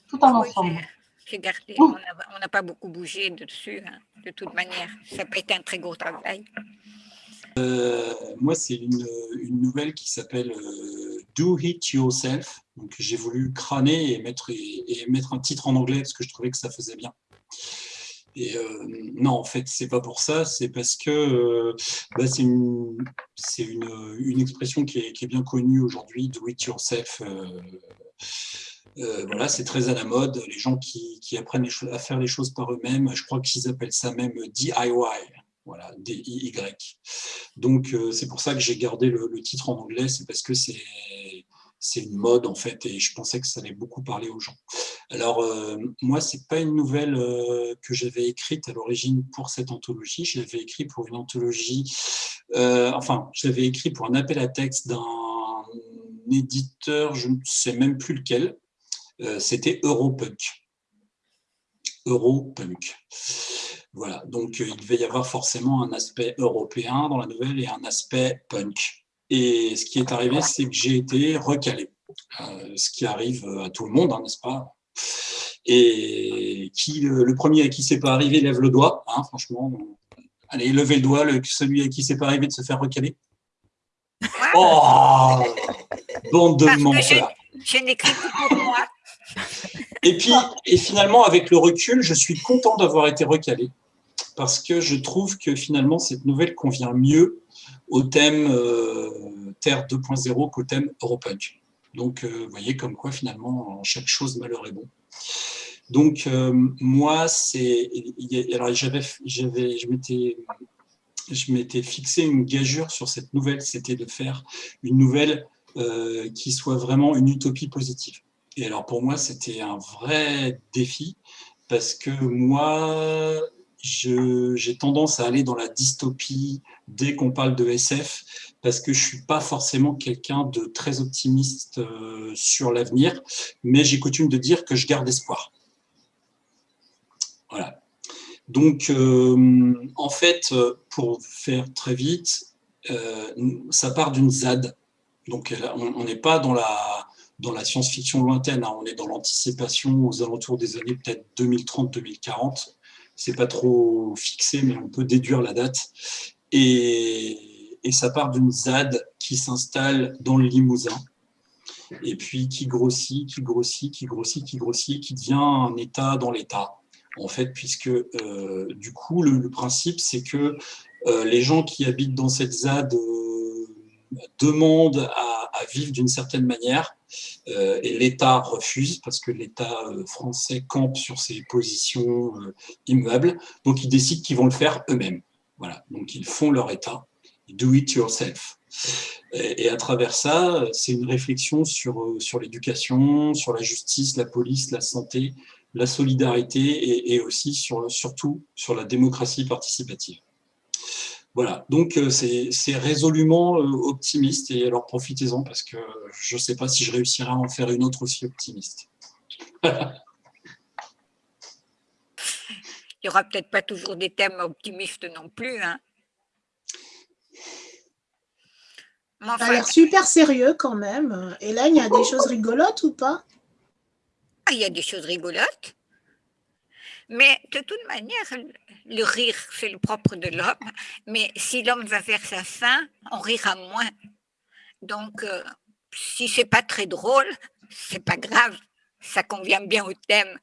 tout un Oui, ensemble. j'ai- j'ai gardé. On n'a pas beaucoup bougé dessus, hein, de toute manière. Ça pas été un très gros travail. Euh, moi, c'est une, nouvelle qui s'appelle euh, Do It Yourself. Donc, j'ai voulu crâner et mettre, et, et mettre un titre en anglais parce que je trouvais que ça faisait bien. Et euh, non, en fait, c'est pas pour ça, c'est parce que bah, c'est une, une, une expression qui est, bien connue aujourd'hui, do it yourself. voilà, c'est très à la mode. Les gens qui, qui apprennent à faire les choses par eux-mêmes, je crois qu'ils appellent ça même DIY. Voilà, D-I-Y. Donc, euh, c'est pour ça que j'ai gardé le, titre en anglais, c'est parce que c'est une mode en fait, et je pensais que ça allait beaucoup parler aux gens. Alors, euh, moi, c'est pas une nouvelle euh, que j'avais écrite à l'origine pour cette anthologie. Je l'avais écrit pour une anthologie, euh, enfin, je l'avais écrit pour un appel à texte d'un éditeur, je ne sais même plus lequel. C'était Europunk. Europunk. Voilà, donc euh, il devait y avoir forcément un aspect européen dans la nouvelle et un aspect punk. Et ce qui est arrivé, c'est que j'ai été recalé, Euh, ce qui arrive à tout le monde, hein, n'est-ce pas? Et qui, le, le premier à qui c'est pas arrivé, lève le doigt, hein, franchement. Allez, levez le doigt, le, celui à qui c'est pas arrivé de se faire recaler. Oh Bande de je, menteurs je n'écris que pour moi. et puis, et finalement, avec le recul, je suis content d'avoir été recalé parce que je trouve que finalement, cette nouvelle convient mieux au thème euh, Terre 2.0 qu'au thème Europunk. Donc, euh, vous voyez comme quoi finalement, en chaque chose, malheur est bon. Donc, euh, moi, c'est. Alors, j'avais, je m'étais. Je m'étais fixé une gageure sur cette nouvelle, c'était de faire une nouvelle qui soit vraiment une utopie positive. Et alors pour moi, c'était un vrai défi parce que moi, j'ai tendance à aller dans la dystopie dès qu'on parle de SF parce que je suis pas forcément quelqu'un de très optimiste euh, sur l'avenir, mais j'ai coutume de dire que je garde espoir. Voilà. Donc, euh, en fait, pour faire très vite, euh, ça part d'une ZAD. Donc, on n'est pas dans la, dans la science-fiction lointaine, hein, on est dans l'anticipation aux alentours des années peut-être 2030-2040. C'est pas trop fixé, mais on peut déduire la date. Et, et ça part d'une ZAD qui s'installe dans le Limousin, et puis qui grossit, qui grossit, qui grossit, qui grossit, qui devient un État dans l'État, en fait, puisque euh, du coup, le, principe, c'est que euh, les gens qui habitent dans cette ZAD demandent à, vivre d'une certaine manière, euh, et l'État refuse, parce que l'État euh, français campe sur ses positions euh, immuables, donc ils décident qu'ils vont le faire eux-mêmes. Voilà, donc ils font leur État, do it yourself. Et, à travers ça, c'est une réflexion sur, euh, sur l'éducation, sur la justice, la police, la santé, la solidarité et, aussi sur, surtout sur la démocratie participative. Voilà, donc euh, c'est c'est résolument euh, optimiste et alors profitez-en parce que je ne sais pas si je réussirai à en faire une autre aussi optimiste. Il n'y aura peut-être pas toujours des thèmes optimistes non plus. Hein. Ça a l'air super sérieux quand même. Hélène, il y a des choses rigolotes ou pas? Ah, il y a des choses rigolotes. Mais de toute manière, le rire, c'est le propre de l'homme. Mais si l'homme va vers sa fin, on rira moins. Donc, euh, si c'est pas très drôle, c'est pas grave. Ça convient bien au thème.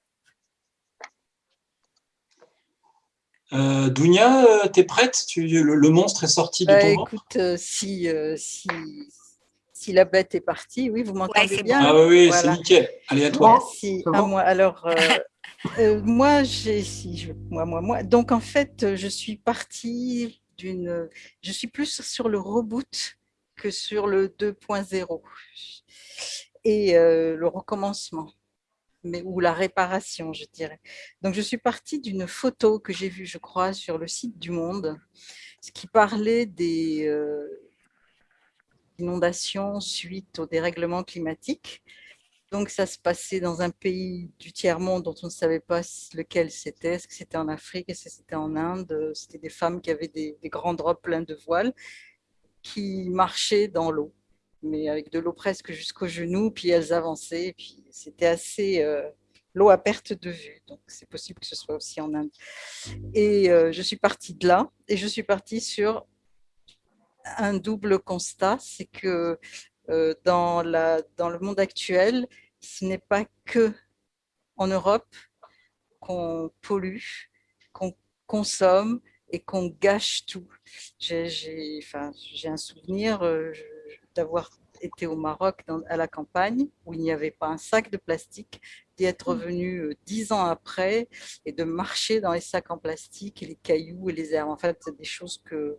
Euh, Dounia, euh, t'es prête? Tu, le, le monstre est sorti de Bah, ton ventre? écoute, euh, si, euh, si, si la bête est partie, oui, vous m'entendez bien Ah oui, Voilà. c'est nickel. Allez, à toi. Merci. À moi. Alors, euh, euh, moi, j'ai, si, je- moi, moi, moi. Donc, en fait, je suis partie d'une. Je suis plus sur le reboot que sur le 2.0 et euh, le recommencement, mais ou la réparation, je dirais. Donc, je suis partie d'une photo que j'ai vue, je crois, sur le site du Monde, ce qui parlait des. euh, inondations suite au dérèglement climatique. Donc, ça se passait dans un pays du tiers-monde dont on ne savait pas lequel c'était. Est-ce que c'était en Afrique? Est-ce que c'était en Inde? C'était des femmes qui avaient des, grands drops pleins de voiles qui marchaient dans l'eau, mais avec de l'eau presque jusqu'aux genoux, puis elles avançaient. Puis c'était assez euh, l'eau à perte de vue. Donc, c'est possible que ce soit aussi en Inde. Et euh, je suis partie de là et je suis partie sur un double constat, c'est que euh, dans, la, dans le monde actuel, ce n'est pas que en Europe qu'on pollue, qu'on consomme et qu'on gâche tout. J'ai enfin, un souvenir euh, d'avoir été au Maroc dans, à la campagne où il n'y avait pas un sac de plastique, d'y être mmh. revenu euh, dix ans après et de marcher dans les sacs en plastique et les cailloux et les herbes. En fait, c'est des choses que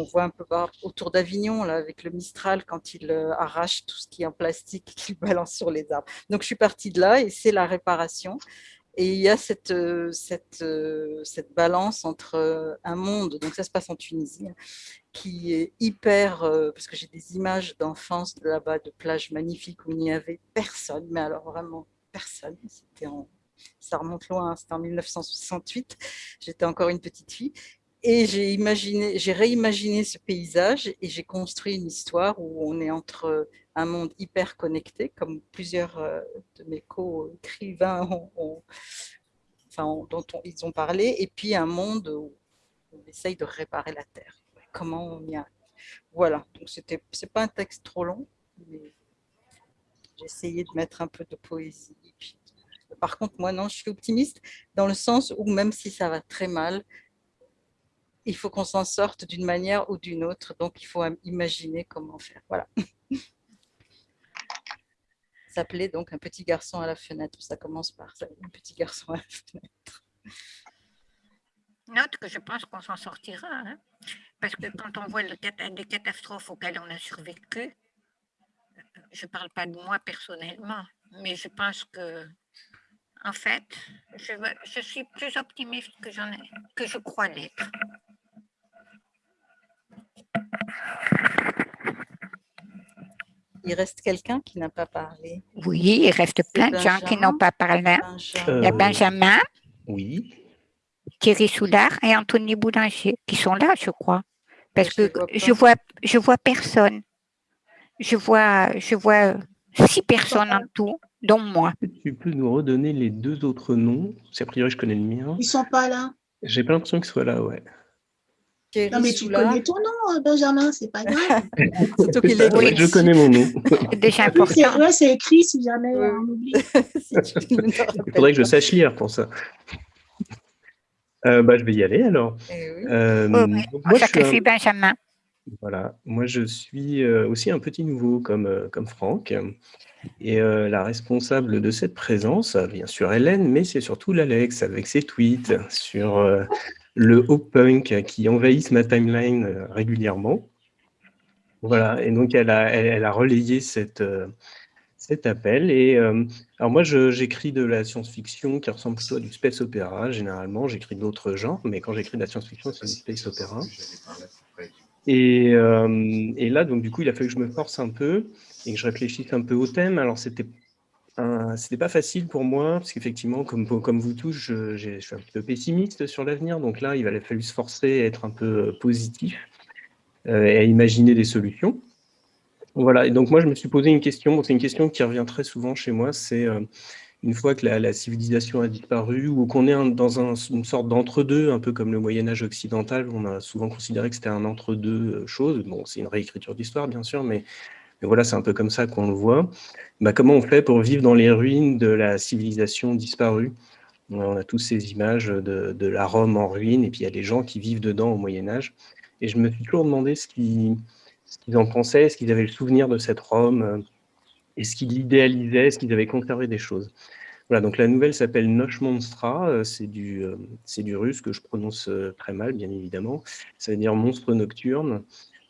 on voit un peu autour d'Avignon, avec le Mistral, quand il euh, arrache tout ce qui est en plastique qu'il balance sur les arbres. Donc, je suis partie de là et c'est la réparation. Et il y a cette, euh, euh, cette balance entre un monde, donc ça se passe en Tunisie, qui est hyper, parce que j'ai des images d'enfance de là-bas, de plages magnifiques où il n'y avait personne, mais alors vraiment personne. C'était ça remonte loin, hein, c'était en 1968, j'étais encore une petite fille. Et j'ai imaginé, j'ai réimaginé ce paysage et j'ai construit une histoire où on est entre un monde hyper connecté, comme plusieurs euh, de mes co-écrivains enfin, dont ils ont parlé, et puis un monde où on essaye de réparer la Terre. Comment on y arrive Voilà, donc c'était, c'est pas un texte trop long, mais j'ai essayé de mettre un peu de poésie. par contre, moi, non, je suis optimiste dans le sens où même si ça va très mal, il faut qu'on s'en sorte d'une manière ou d'une autre. Donc, il faut imaginer comment faire. Voilà. S'appelait donc Un petit garçon à la fenêtre. Ça commence par ça, Un petit garçon à la fenêtre. Note que je pense qu'on s'en sortira. Hein. parce que quand on voit les catastrophes auxquelles on a survécu, je ne parle pas de moi personnellement, mais je pense que, en fait, je, suis plus optimiste que, que je crois l'être. Il reste quelqu'un qui n'a pas parlé. Oui, il reste plein de gens qui n'ont pas parlé. Il y a Benjamin. Oui. Thierry Soulard et Anthony Boulanger qui sont là, je crois. Parce que je vois, je vois personne. Je vois, je vois six personnes en tout, dont moi. Tu peux nous redonner les deux autres noms? C'est a priori, je connais le mien. Ils sont pas là. J'ai pas l'impression qu'ils soient là, ouais non, mais tu connais ton nom, euh, Benjamin, c'est pas grave. c'est toi qui Je connais mon nom. C'est déjà important. Ouais, c'est écrit si jamais on oublie. Il faudrait que je sache lire pour ça. Euh, bah, je vais y aller alors. Eh oui. euh, oh, moi, je suis un... Benjamin. Voilà, moi je suis euh, aussi un petit nouveau comme, comme Franck. Et la responsable de cette présence, bien sûr Hélène, mais c'est surtout l'Alex avec ses tweets sur le hop punk qui envahisse ma timeline euh, régulièrement. Voilà, et donc elle a, relayé euh, cet appel. Et euh, alors moi, j'écris de la science-fiction qui ressemble plutôt à du space opéra. Généralement, j'écris d'autres genres, mais quand j'écris de la science-fiction, c'est du space opéra. Et, et, là, donc du coup, il a fallu que je me force un peu et que je réfléchisse un peu au thème. Alors, c'était c'était pas facile pour moi, parce qu'effectivement, comme, comme vous tous, je, je, suis un petit peu pessimiste sur l'avenir. Donc là, il a fallu se forcer à être un peu euh, positif euh, et à imaginer des solutions. Voilà, et donc moi, je me suis posé une question. C'est une question qui revient très souvent chez moi. C'est euh, une fois que la, civilisation a disparu ou qu'on est dans une sorte d'entre-deux, un peu comme le Moyen-Âge occidental, on a souvent considéré que c'était un entre-deux choses. Bon, c'est une réécriture d'histoire, bien sûr, mais mais voilà, c'est un peu comme ça qu'on le voit. Bah, comment on fait pour vivre dans les ruines de la civilisation disparue? On a tous ces images de, la Rome en ruine, et puis il y a des gens qui vivent dedans au Moyen-Âge. Et je me suis toujours demandé ce qu'ils en pensaient, est-ce qu'ils avaient le souvenir de cette Rome, est-ce qu'ils l'idéalisaient, est-ce qu'ils avaient conservé des choses? Voilà, donc la nouvelle s'appelle Noche Monstra, c'est du, du russe que je prononce très mal, bien évidemment. Ça veut dire monstre nocturne.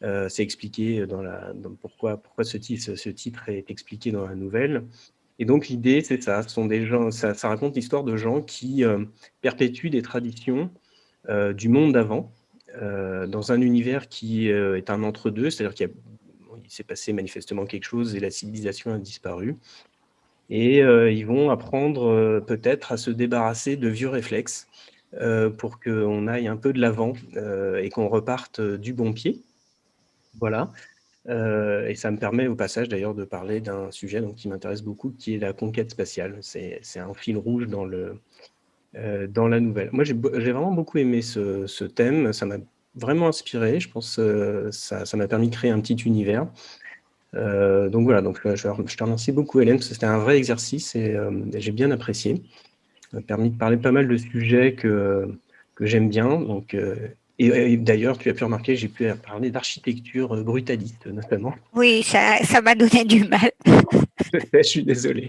Euh, c'est expliqué dans la, pourquoi, pourquoi ce, titre, ce titre est expliqué dans la nouvelle. Et donc l'idée, c'est ça, sont des gens, ça, raconte l'histoire de gens qui euh, perpétuent des traditions euh, du monde d'avant, dans un univers qui est un entre-deux, c'est-à-dire qu'il s'est passé manifestement quelque chose et la civilisation a disparu. Et ils vont apprendre peut-être à se débarrasser de vieux réflexes pour qu'on aille un peu de l'avant et qu'on reparte du bon pied. Voilà. et ça me permet au passage d'ailleurs de parler d'un sujet donc, qui m'intéresse beaucoup, qui est la conquête spatiale. C'est un fil rouge dans, le, dans la nouvelle. Moi, j'ai vraiment beaucoup aimé ce, ce thème. Ça m'a vraiment inspiré. Je pense que ça m'a permis de créer un petit univers. Euh, donc voilà, donc, je, je, te remercie beaucoup Hélène, parce que c'était un vrai exercice et euh, j'ai bien apprécié. Ça m'a permis de parler pas mal de sujets que, que j'aime bien. Donc, euh, et, d'ailleurs, tu as pu remarquer, j'ai pu parler d'architecture brutaliste notamment. Oui, ça m'a donné du mal. je suis désolé.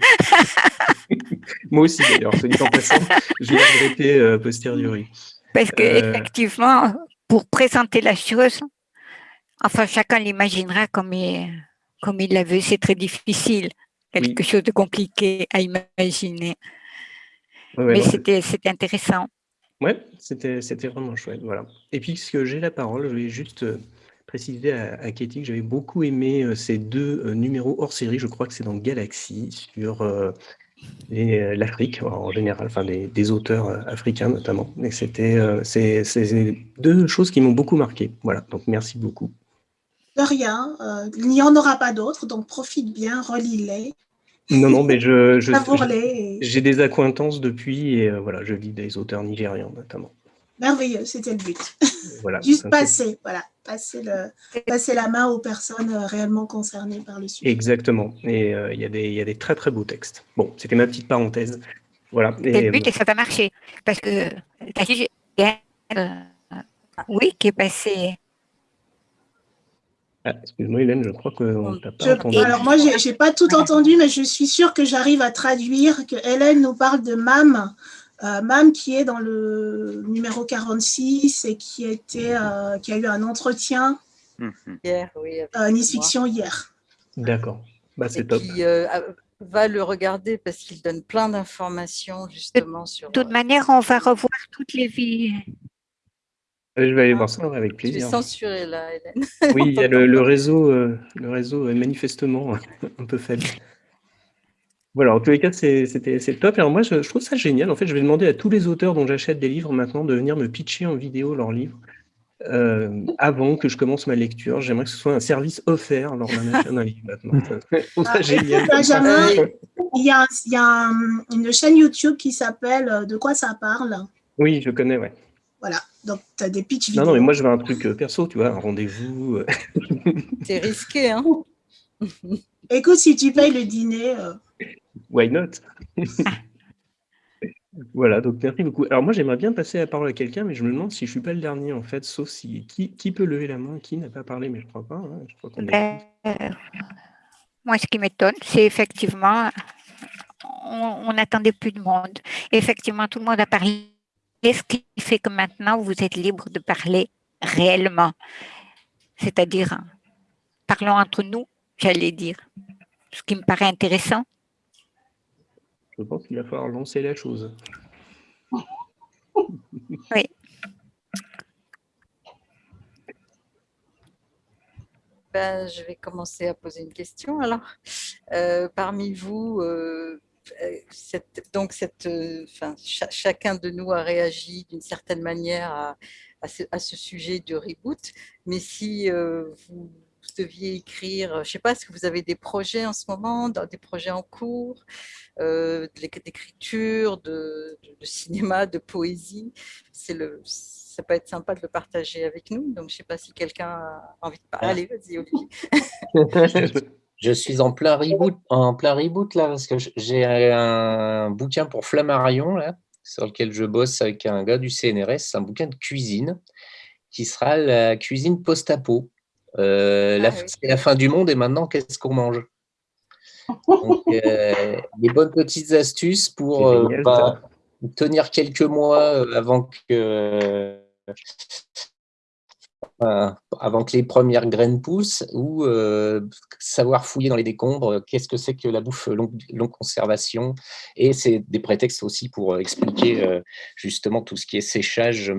Moi aussi d'ailleurs, dit en passant, je l'ai regretté posteriori. Parce qu'effectivement, pour présenter la chose, enfin chacun l'imaginera comme il, comme il l'a vu, c'est très difficile, quelque chose de compliqué à imaginer. Mais c'était intéressant. Oui, c'était vraiment chouette. Voilà. Et puis, puisque j'ai la parole, je vais juste euh, préciser à, à Katie que j'avais beaucoup aimé euh, ces deux euh, numéros hors série. Je crois que c'est dans Galaxy sur l'Afrique en général, enfin des, auteurs africains notamment. Et c'était euh, c'est deux choses qui m'ont beaucoup marqué. Voilà, donc merci beaucoup. De rien, il n'y en aura pas d'autres, donc profite bien, relis-les. Non, non, mais je, j'ai des accointances depuis et voilà, je lis des auteurs nigérians notamment. Merveilleux, c'était le but. Juste passer, voilà, passer, le, passer la main aux personnes euh, réellement concernées par le sujet. Exactement. Et euh, il y, y, a des très très beaux textes. Bon, c'était ma petite parenthèse. Voilà. Le but et ça va marcher. Parce que euh, oui, qui est passé. Ah, Excuse-moi Hélène, je crois qu'on t'a pas entendu. Alors moi, je n'ai pas tout entendu, mais je suis sûre que j'arrive à traduire que Hélène nous parle de MAM, euh, Mam qui est dans le numéro 46 et qui, était, euh, qui a eu un entretien mhm. hier, oui, euh, Nice Fiction hier. D'accord, bah, c'est top. Qui, va le regarder parce qu'il donne plein d'informations justement sur... De toute manière, on va revoir toutes les vies. Je vais aller voir ça avec plaisir. Tu es censuré là, Hélène. Oui, il y a le, le réseau, le réseau est manifestement un peu faible. Voilà, en tous les cas, c'est top. Alors moi, je, trouve ça génial. En fait, je vais demander à tous les auteurs dont j'achète des livres maintenant de venir me pitcher en vidéo leurs livres euh, avant que je commence ma lecture. J'aimerais que ce soit un service offert lors d'un achat d'un livre maintenant. ça génial. Benjamin, il y a, il y a une chaîne YouTube qui s'appelle euh, De quoi ça parle? Oui, je connais, ouais. Voilà, donc tu as des pitch vidéo. Non, non, mais moi, je veux un truc euh, perso, tu vois, un rendez-vous. C'est risqué, hein Écoute, si tu payes le dîner... Why not? Voilà, donc merci beaucoup. Alors moi, j'aimerais bien passer la parole à quelqu'un, mais je me demande si je ne suis pas le dernier, en fait, sauf si... Qui, qui peut lever la main Qui n'a pas parlé Mais je ne crois pas. Hein, je crois ben, euh, moi, ce qui m'étonne, c'est effectivement, on n'attendait plus de monde. effectivement, tout le monde a parlé, ce qui fait que maintenant, vous êtes libre de parler réellement? C'est-à-dire, parlons entre nous, j'allais dire. Ce qui me paraît intéressant, je pense qu'il va falloir lancer la chose. Oui. Ben, je vais commencer à poser une question. Alors, euh, parmi vous, euh, donc cette, enfin, chacun de nous a réagi d'une certaine manière à, à, ce, sujet de reboot. Mais si euh, vous deviez écrire, je ne sais pas, est-ce que vous avez des projets en ce moment, des projets en cours, euh, d'écriture, de, de, cinéma, de poésie? Le, Ça peut être sympa de le partager avec nous. Donc, je ne sais pas si quelqu'un a envie de parler. Allez, vas-y, Olivier. je suis en plein reboot, en plein reboot là, parce que j'ai un bouquin pour Flammarion là, sur lequel je bosse avec un gars du CNRS, un bouquin de cuisine qui sera la cuisine post-apo. Euh, ah c'est la fin du monde et maintenant, qu'est-ce qu'on mange? Donc, euh, des bonnes petites astuces pour euh, bah, tenir quelques mois avant que, avant que les premières graines poussent ou savoir fouiller dans les décombres, qu'est-ce que c'est que la bouffe longue, longue conservation? Et c'est des prétextes aussi pour expliquer justement tout ce qui est séchage.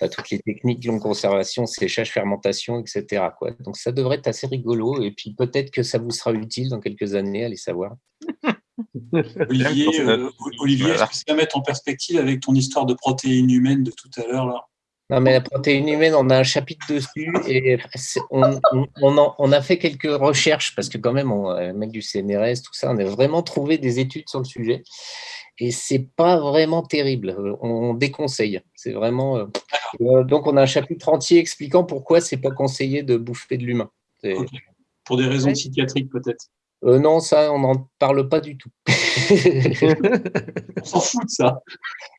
Enfin, toutes les techniques de longue conservation, séchage, fermentation, etc. Quoi. Donc ça devrait être assez rigolo et puis peut-être que ça vous sera utile dans quelques années, allez savoir. Olivier, euh, Olivier est-ce que ça mettre en perspective avec ton histoire de protéines humaines de tout à l'heure là? Non, mais la protéine humaine, on a un chapitre dessus et on, on, a fait quelques recherches parce que quand même, on, le mec du CNRS, tout ça, on a vraiment trouvé des études sur le sujet et c'est pas vraiment terrible. On déconseille. C'est vraiment. Euh, euh, donc, on a un chapitre entier expliquant pourquoi c'est pas conseillé de bouffer de l'humain. Pour des raisons psychiatriques, peut-être. Euh, non, ça, on n'en parle pas du tout. on s'en fout de ça.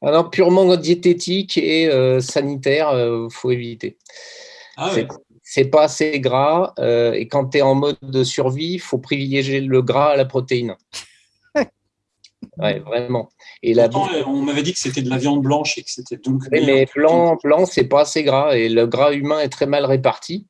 Alors, purement diététique et euh, sanitaire, il euh, faut éviter. Ah c'est pas assez gras. et quand tu es en mode de survie, il faut privilégier le gras à la protéine. Ouais, vraiment. Et la... on m'avait dit que c'était de la viande blanche et que c'était donc. mais blanc, blanc, c'est pas assez gras et le gras humain est très mal réparti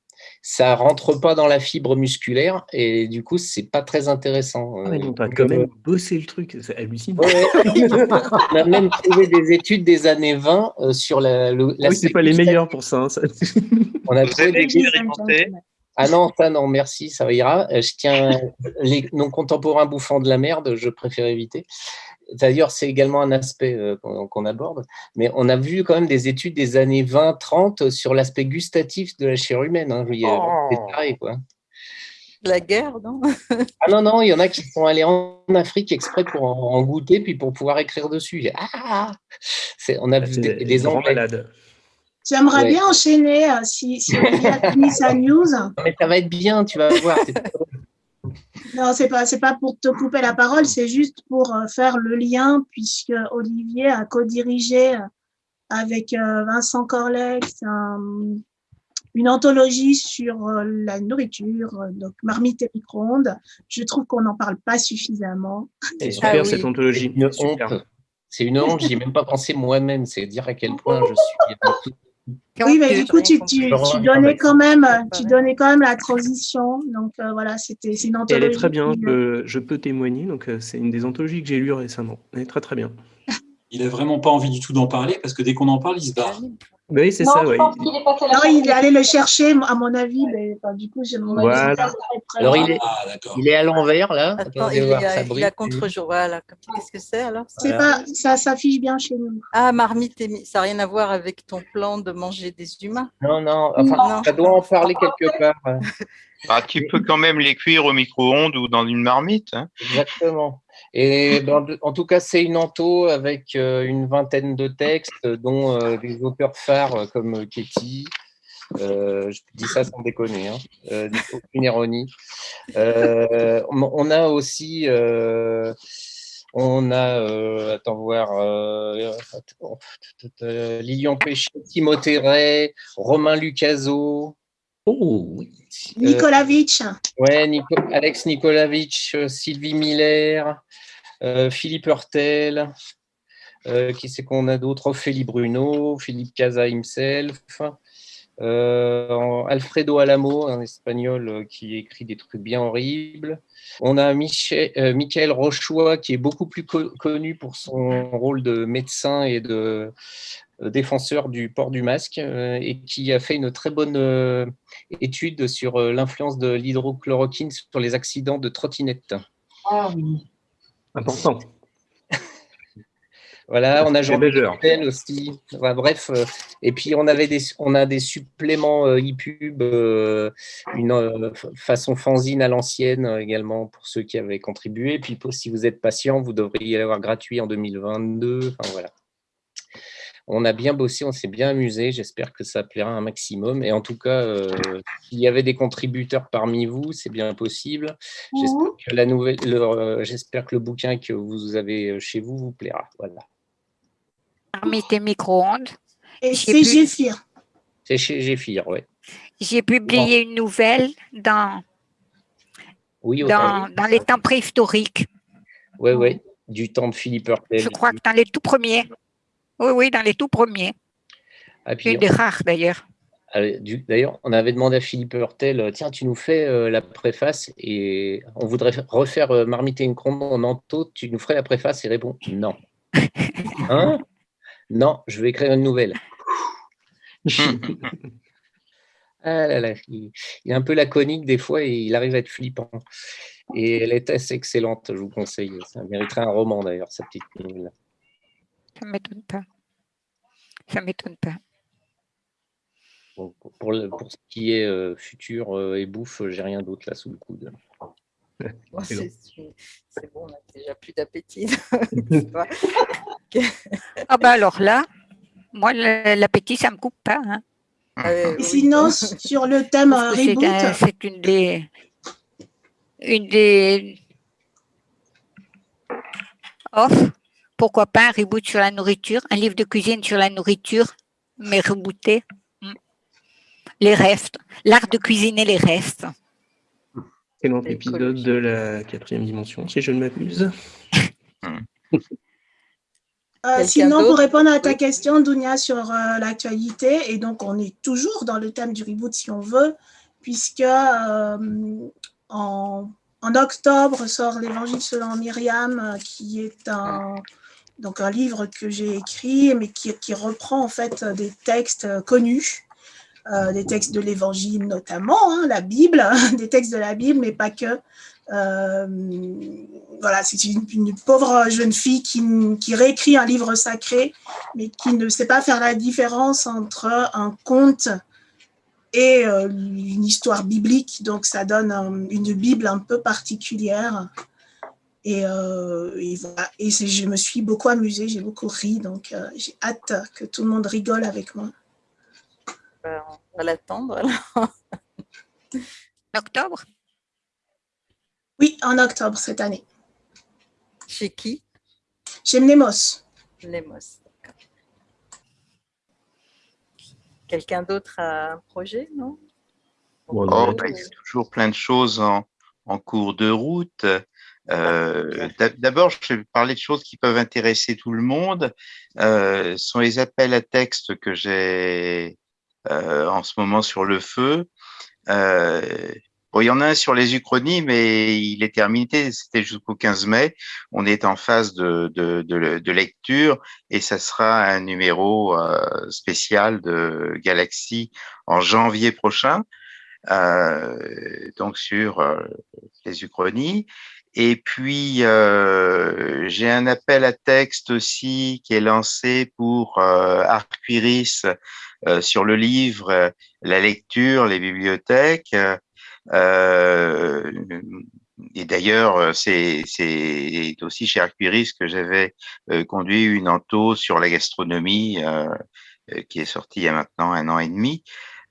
ça rentre pas dans la fibre musculaire et du coup c'est pas très intéressant. Ah, on a quand même bossé le truc, c'est hallucinant. on a même trouvé des études des années 20 euh, sur la. la oui, c'est pas les meilleurs pour ça. Hein, ça. On a trouvé des Ah non, ça non, merci, ça ira. Euh, je tiens les non contemporains bouffant de la merde, je préfère éviter. D'ailleurs, c'est également un aspect euh, qu'on aborde, mais on a vu quand même des études des années 20-30 sur l'aspect gustatif de la chair humaine. Hein. C'est oh. quoi. La guerre, non? Ah non, non, il y en a qui sont allés en Afrique exprès pour en, goûter, puis pour pouvoir écrire dessus. Ah on a vu des, des malades. J'aimerais bien enchaîner euh, si, si on a fini sa news. Mais ça va être bien, tu vas voir. Non, c'est pas c'est pas pour te couper la parole, c'est juste pour euh, faire le lien puisque Olivier a co-dirigé euh, avec euh, Vincent Corlex une anthologie sur la nourriture, donc marmite et micro-ondes. Je trouve qu'on n'en parle pas suffisamment. C'est super ah cette anthologie. C'est une honte, j'y ai même pas pensé moi-même. C'est dire à quel point je suis oui, mais du coup, tu, tu, tu, donnais quand même, tu donnais quand même la transition. Donc euh, voilà, c'était une anthologie. elle est très bien, je peux, témoigner. Donc euh, c'est une des anthologies que j'ai lues récemment. Elle est très très bien. Il n'a vraiment pas envie du tout d'en parler parce que dès qu'on en parle, il se barre. Oui, c'est ça. Ouais. non, il est allé le chercher, à mon avis. Mais, du coup, j'ai mon voilà. Alors, il est, ah, il est à l'envers, là. Attends, il, voir, est à, contre-jour. Voilà. Qu'est-ce que c'est, alors C'est pas, Ça s'affiche bien chez nous. Ah, marmite, ça n'a rien à voir avec ton plan de manger des humains Non, non. Enfin, ça doit en parler quelque part. Bah, tu peux quand même les cuire au micro-ondes ou dans une marmite. Hein. Exactement. En tout cas, c'est une anto avec euh, une vingtaine de textes, dont euh, des auteurs phares euh, comme Ketty. je dis ça sans déconner, hein, aucune ironie. on a aussi, on a, attends voir, Lilian Péché, Timothée Ray, Romain Lucaso. Oh oui. Nikolavitch. ouais, Alex Nikolavitch, Sylvie Miller, euh, Philippe Hurtel, euh, qui c'est qu'on a d'autres? Ophélie Bruno, Philippe Casa himself, euh, Alfredo Alamo, un espagnol qui écrit des trucs bien horribles. On a Michel, Michael Rochois, qui est beaucoup plus connu pour son rôle de médecin et de défenseur du port du masque, et qui a fait une très bonne étude sur l'influence de l'hydrochloroquine sur les accidents de trottinette. Ah oui. Important. Voilà, on a Jean aussi. bref, euh, et puis on avait des, on a des suppléments euh, e-pub, euh, une façon fanzine à l'ancienne également pour ceux qui avaient contribué. Et puis si vous êtes patient, vous devriez l'avoir gratuit en 2022. Enfin voilà on a bien bossé, on s'est bien amusé. J'espère que ça plaira un maximum. Et en tout cas, euh, s'il y avait des contributeurs parmi vous, c'est bien possible. J'espère que la nouvelle, euh, j'espère que le bouquin que vous avez euh, chez vous vous plaira. Voilà. Parmi tes micro-ondes. c'est Géphir. C'est chez Géphir, oui. J'ai publié une nouvelle dans, oui, dans, dans, les temps préhistoriques. Oui, oui, du temps de Philippe Hurtel. Je crois que dans les tout premiers. Oui, oui, dans les tout premiers. Ah, des rares d'ailleurs. Ah, d'ailleurs, on avait demandé à Philippe Hurtel, euh, tiens, tu nous fais euh, la préface et on voudrait refaire euh, Marmite et une en ento, tu nous ferais la préface? Et répond non. Hein? Non, je vais écrire une nouvelle. Ah là là, il, il est un peu laconique des fois et il arrive à être flippant. Et elle est assez excellente, je vous conseille. Ça mériterait un roman d'ailleurs, sa petite nouvelle. Ça ne m'étonne pas. Ça ne m'étonne pas. Bon, pour, pour le- pour ce qui est euh, futur euh, et bouffe, j'ai rien d'autre là sous le coude. Bon, C'est bon, on a déjà plus d'appétit. Ah bah alors là, moi, l'appétit, ça ne me coupe pas. hein. Euh, Et oui. sinon, sur le thème reboot, un- C'est une des... Une des... Off. Pourquoi pas un reboot sur la nourriture, un livre de cuisine sur la nourriture, mais rebooté. Hmm. Les restes, l'art de cuisiner les restes. Excellent épisode de la quatrième dimension, si je ne m'abuse? Euh, sinon, pour répondre à ta Oui. question, Dounia, sur euh, l'actualité, et donc on est toujours dans le thème du reboot si on veut, puisque euh, en, en octobre sort l'Évangile selon Myriam, qui est un, donc un livre que j'ai écrit, mais qui, reprend en fait des textes euh, connus. euh, des textes de l'Évangile notamment, hein, la Bible, des textes de la Bible, mais pas que. Euh, voilà, c'est une, pauvre jeune fille qui, réécrit un livre sacré, mais qui ne sait pas faire la différence entre un conte et une histoire biblique. Donc, ça donne un- une Bible un peu particulière. Et, euh, et voilà. Et je me suis beaucoup amusée, j'ai beaucoup ri. Donc, euh, j'ai hâte que tout le monde rigole avec moi. Ben, on va l'attendre. alors. Octobre? Oui, en octobre cette année. Chez qui? Chez Mnemos. D'accord. Quelqu'un d'autre a un projet, non? Oh, bah, il y a toujours plein de choses en, en cours de route. Euh, d'a- D'abord, je vais parler de choses qui peuvent intéresser tout le monde. Euh, ce sont les appels à texte que j'ai euh, en ce moment sur le feu. Bon, il y en a un sur les uchronies, mais il est terminé. C'était jusqu'au 15 mai. On est en phase de, de, de, de lecture et ça sera un numéro spécial de Galaxy en janvier prochain euh, donc sur euh, les uchronies. Et puis, euh, j'ai un appel à texte aussi qui est lancé pour euh, Arquiris euh, sur le livre, euh, la lecture, les bibliothèques. Euh, et d'ailleurs, c'est aussi chez Arquiris que j'avais euh, conduit une ento sur la gastronomie qui est sortie il y a maintenant un an et demi.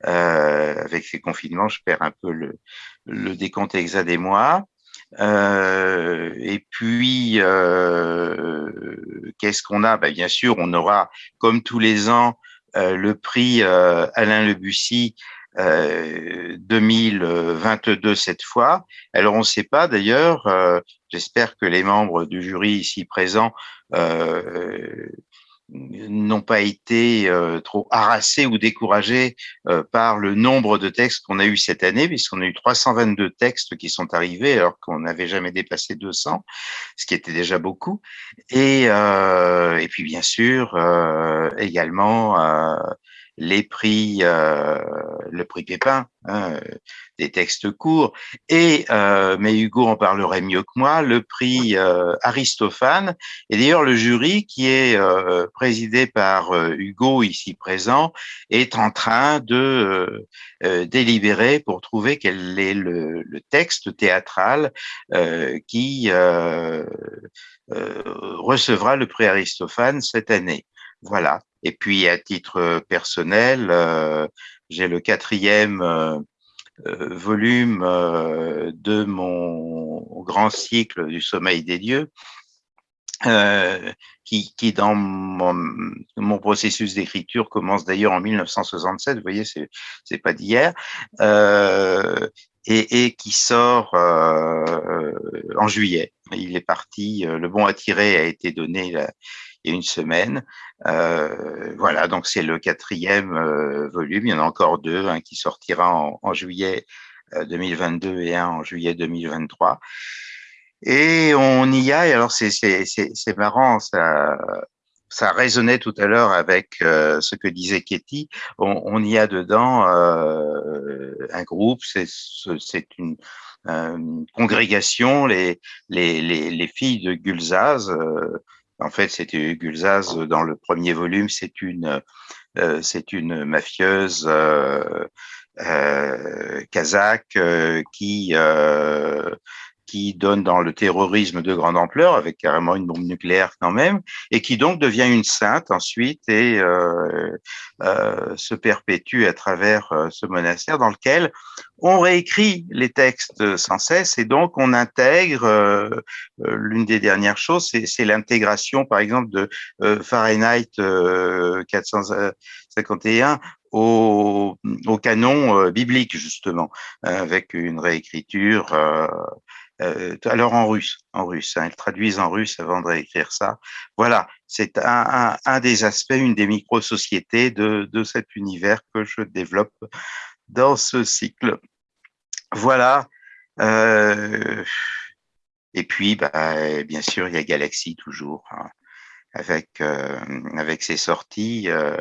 Avec ces confinements, je perds un peu le, le décompte exact des mois. Euh, et puis, euh, qu'est-ce qu'on a? Ben, Bien sûr, on aura, comme tous les ans, euh, le prix euh, Alain Lebussy euh, 2022 cette fois. Alors, on ne sait pas d'ailleurs, euh, j'espère que les membres du jury ici présents euh, n'ont pas été euh, trop harassés ou découragés euh, par le nombre de textes qu'on a eu cette année, puisqu'on a eu 322 textes qui sont arrivés alors qu'on n'avait jamais dépassé 200, ce qui était déjà beaucoup. Et, euh, et puis bien sûr euh, également euh, les prix, euh, le prix Pépin, hein, des textes courts, et euh, mais Hugo en parlerait mieux que moi, le prix euh, Aristophane, et d'ailleurs le jury qui est euh, présidé par euh, Hugo ici présent est en train de euh, euh, délibérer pour trouver quel est le, le texte théâtral euh, qui euh, euh, recevra le prix Aristophane cette année. Voilà. Et puis à titre personnel, euh, j'ai le quatrième volume euh, de mon grand cycle du sommeil des dieux, euh, qui, qui dans mon, processus d'écriture commence d'ailleurs en 1967. Vous voyez, c'est pas d'hier. Euh, et, qui sort euh, en juillet. Il est parti, euh, le bon à tirer a été donné il y a une semaine. Euh, voilà, donc c'est le quatrième euh, volume. Il y en a encore deux, un qui sortira en, juillet 2022 et un en juillet 2023. Et on y a, et alors c'est marrant, ça, ça résonnait tout à l'heure avec euh, ce que disait Katie. On, y a dedans euh, un groupe, c'est une euh, congrégation, les, les, les, filles de Gulzaz. Euh, en fait, c'était Gulzaz dans le premier volume, c'est une, euh, c'est une mafieuse kazakh qui qui donne dans le terrorisme de grande ampleur, avec carrément une bombe nucléaire quand même, et qui donc devient une sainte ensuite et euh, euh, se perpétue à travers euh, ce monastère dans lequel on réécrit les textes sans cesse et donc on intègre, euh, euh, l'une des dernières choses, c'est l'intégration par exemple de Fahrenheit 451 au, au, canon biblique justement, avec une réécriture alors en russe, en russe, hein, elles traduisent en russe avant de réécrire ça. Voilà, c'est un, des aspects, une des micro-sociétés de, de cet univers que je développe dans ce cycle. Voilà. Euh, et puis, bah, bien sûr, il y a Galaxy toujours. Hein, avec euh, avec ses sorties, euh,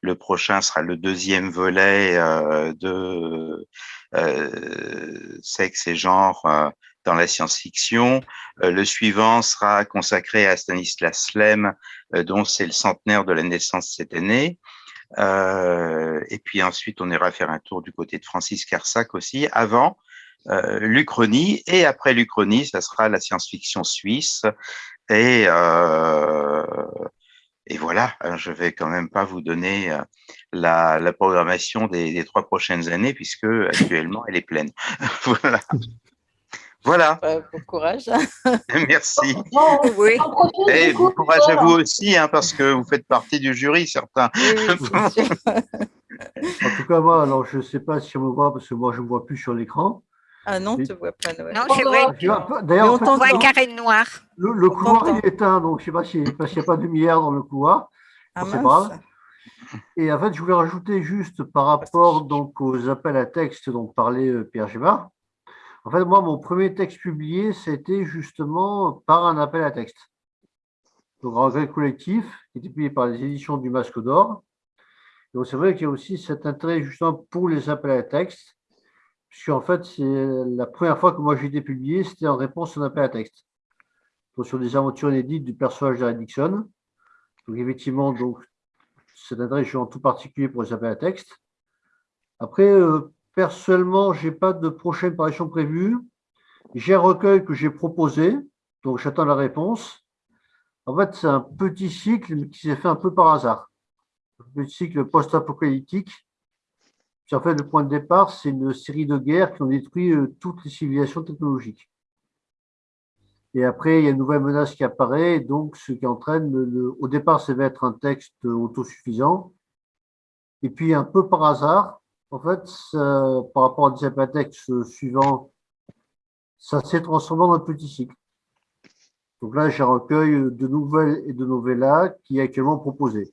le prochain sera le deuxième volet euh, de euh, sexe et genre dans la science-fiction. Euh, le suivant sera consacré à Stanislas Lem, euh, dont c'est le centenaire de la naissance cette année. Euh, et puis ensuite, on ira faire un tour du côté de Francis Carsac aussi, avant l'Uchronie. Et après l'Uchronie, ça sera la science-fiction suisse. Et, voilà, je vais quand même pas vous donner la, la programmation des, des, trois prochaines années, puisque actuellement, elle est pleine. voilà. Voilà. bon courage. Merci. oui. Et bon courage à vous aussi, hein, parce que vous faites partie du jury, certains. Oui, en tout cas, moi, alors, je ne sais pas si on me voit, parce que moi, je ne vois plus sur l'écran. Ah non, tu ne te vois pas, Noël. Non, c'est vrai. D'ailleurs, on voit un carré noir. Le, le couloir est éteint, donc je ne sais pas s'il n'y a pas de lumière dans le couloir. Ah, c'est grave. Et en fait, je voulais rajouter juste par rapport donc, aux appels à texte dont parlait euh, Pierre Gébard. En fait, moi, mon premier texte publié, c'était justement par un appel à texte. Donc, Regret collectif, qui était publié par les éditions du Masque d'Or. Donc, c'est vrai qu'il y a aussi cet intérêt justement pour les appels à texte, puisqu'en fait, c'est la première fois que moi j'ai été publié, c'était en réponse à un appel à texte. Donc, sur des aventures inédites du personnage d'Harry Dixon. Donc, effectivement, donc, cet intérêt, je suis en tout particulier pour les appels à texte. Après, euh, Personnellement, je n'ai pas de prochaine parution prévue. J'ai un recueil que j'ai proposé, donc j'attends la réponse. En fait, c'est un petit cycle qui s'est fait un peu par hasard. Un petit cycle post-apocalyptique. En fait, le point de départ, c'est une série de guerres qui ont détruit euh, toutes les civilisations technologiques. Et après, il y a une nouvelle menace qui apparaît, donc ce qui entraîne, au départ, ça va être un texte autosuffisant. Et puis, un peu par hasard, en fait, par rapport à des texte suivant, ça s'est transformé en un petit cycle. Donc là, j'ai un recueil de nouvelles et de novellas qui est actuellement proposé.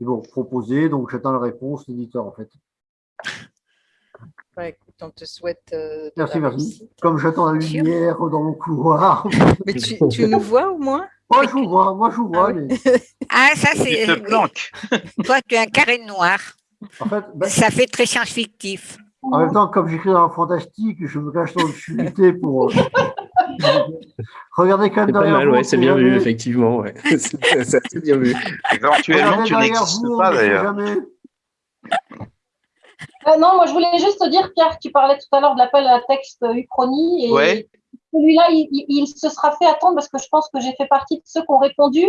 Ils vont proposer, donc j'attends la réponse de l'éditeur en fait. Ouais, écoute, on te souhaite. Euh, merci, merci. Comme j'attends la lumière dans mon couloir. Mais tu, tu, nous vois au moins? Moi, je vous vois, moi, je vous vois. Ah, mais... ah ça, c'est. Toi, tu as un carré noir. En fait, ben, ça fait très science-fictif. En même temps, comme j'écris dans le fantastique, je me cache dans l'obscurité pour. Regardez quand même derrière pas mal, ouais, c'est bien vu, effectivement. Ouais. c'est bien vu. Éventuellement, tu n'existes pas d'ailleurs. Euh, non, moi je voulais juste te dire, Pierre, tu parlais tout à l'heure de l'appel à texte Uchronie. Et ouais. celui-là, il, il, se sera fait attendre parce que je pense que j'ai fait partie de ceux qui ont répondu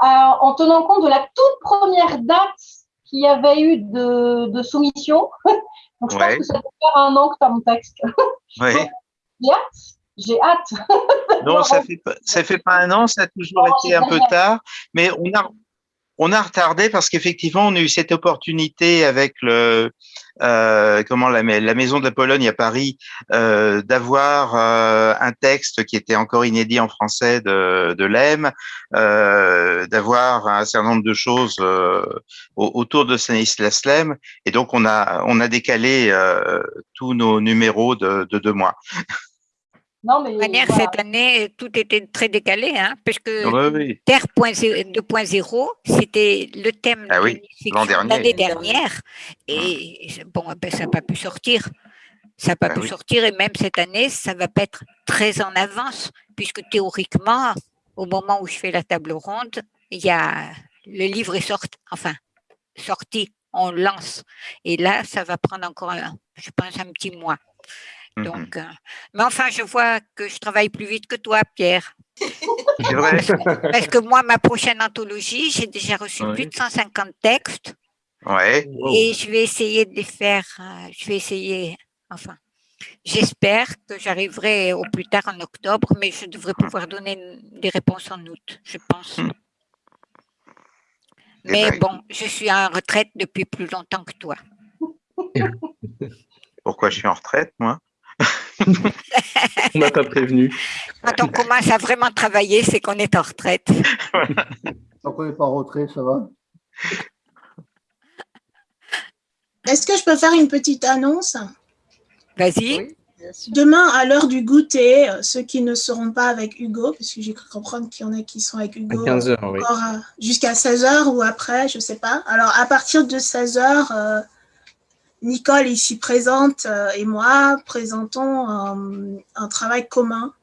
à, en tenant compte de la toute première date qu'il y avait eu de, de soumission. Donc, je ouais. pense que ça doit faire un an que tu as mon texte. Ouais. J'ai hâte. J'ai hâte. non, ça fait, ça fait pas un an, ça a toujours été un peu tard, mais on a, on a retardé parce qu'effectivement, on a eu cette opportunité avec le, euh, comment la, Maison de la Pologne à Paris euh, d'avoir euh, un texte qui était encore inédit en français de, de l'EM, euh, d'avoir un certain nombre de choses euh, autour de Stanislas Lem, et donc on a on a décalé tous nos numéros de, de deux mois. Non, mais manière, voilà. cette année, tout était très décalé, hein, Oui, oui. Terre 2.0, c'était le thème Ah oui, l'année dernière. Et bon, ben, ça n'a pas pu sortir. Ça n'a pas Ah pu oui. sortir. Et même cette année, ça ne va pas être très en avance, puisque théoriquement, au moment où je fais la table ronde, il y a, le livre est sorti, enfin, sorti, on lance. Et là, ça va prendre encore, un- je pense, un petit mois. Mhm. Donc, euh, mais enfin, je vois que je travaille plus vite que toi, Pierre. Vrai. Parce que moi, ma prochaine anthologie, j'ai déjà reçu plus de 150 textes Ouais. et je vais essayer de les faire. euh, je vais essayer, enfin, j'espère que j'arriverai au plus tard en octobre, mais je devrais pouvoir donner une- des réponses en août, je pense. Eh Mais ben, bon, je suis en retraite depuis plus longtemps que toi. Pourquoi je suis en retraite, moi? On m'a pas prévenu. Quand on commence à vraiment travailler, c'est qu'on est en retraite. Tant qu'on n'est pas en retrait, ça va. Est-ce que je peux faire une petite annonce? Vas-y. Demain, à l'heure du goûter, euh, ceux qui ne seront pas avec Hugo, parce que j'ai cru comprendre qu'il y en a qui sont avec Hugo À 15 heures, oui. encore euh, jusqu'à 16h ou après, je ne sais pas. Alors, à partir de 16h, euh, Nicole ici présente euh, et moi présentons un travail commun,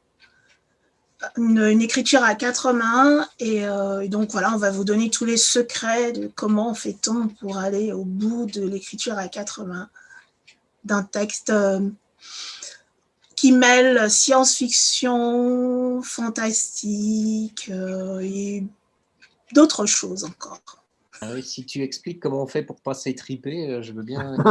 une, écriture à quatre mains. Et, euh, et donc, voilà, on va vous donner tous les secrets de comment fait-on pour aller au bout de l'écriture à quatre mains d'un texte euh, qui mêle science-fiction, fantastique et d'autres choses encore. Ah oui, si tu expliques comment on fait pour pas s'étriper, euh, je veux bien.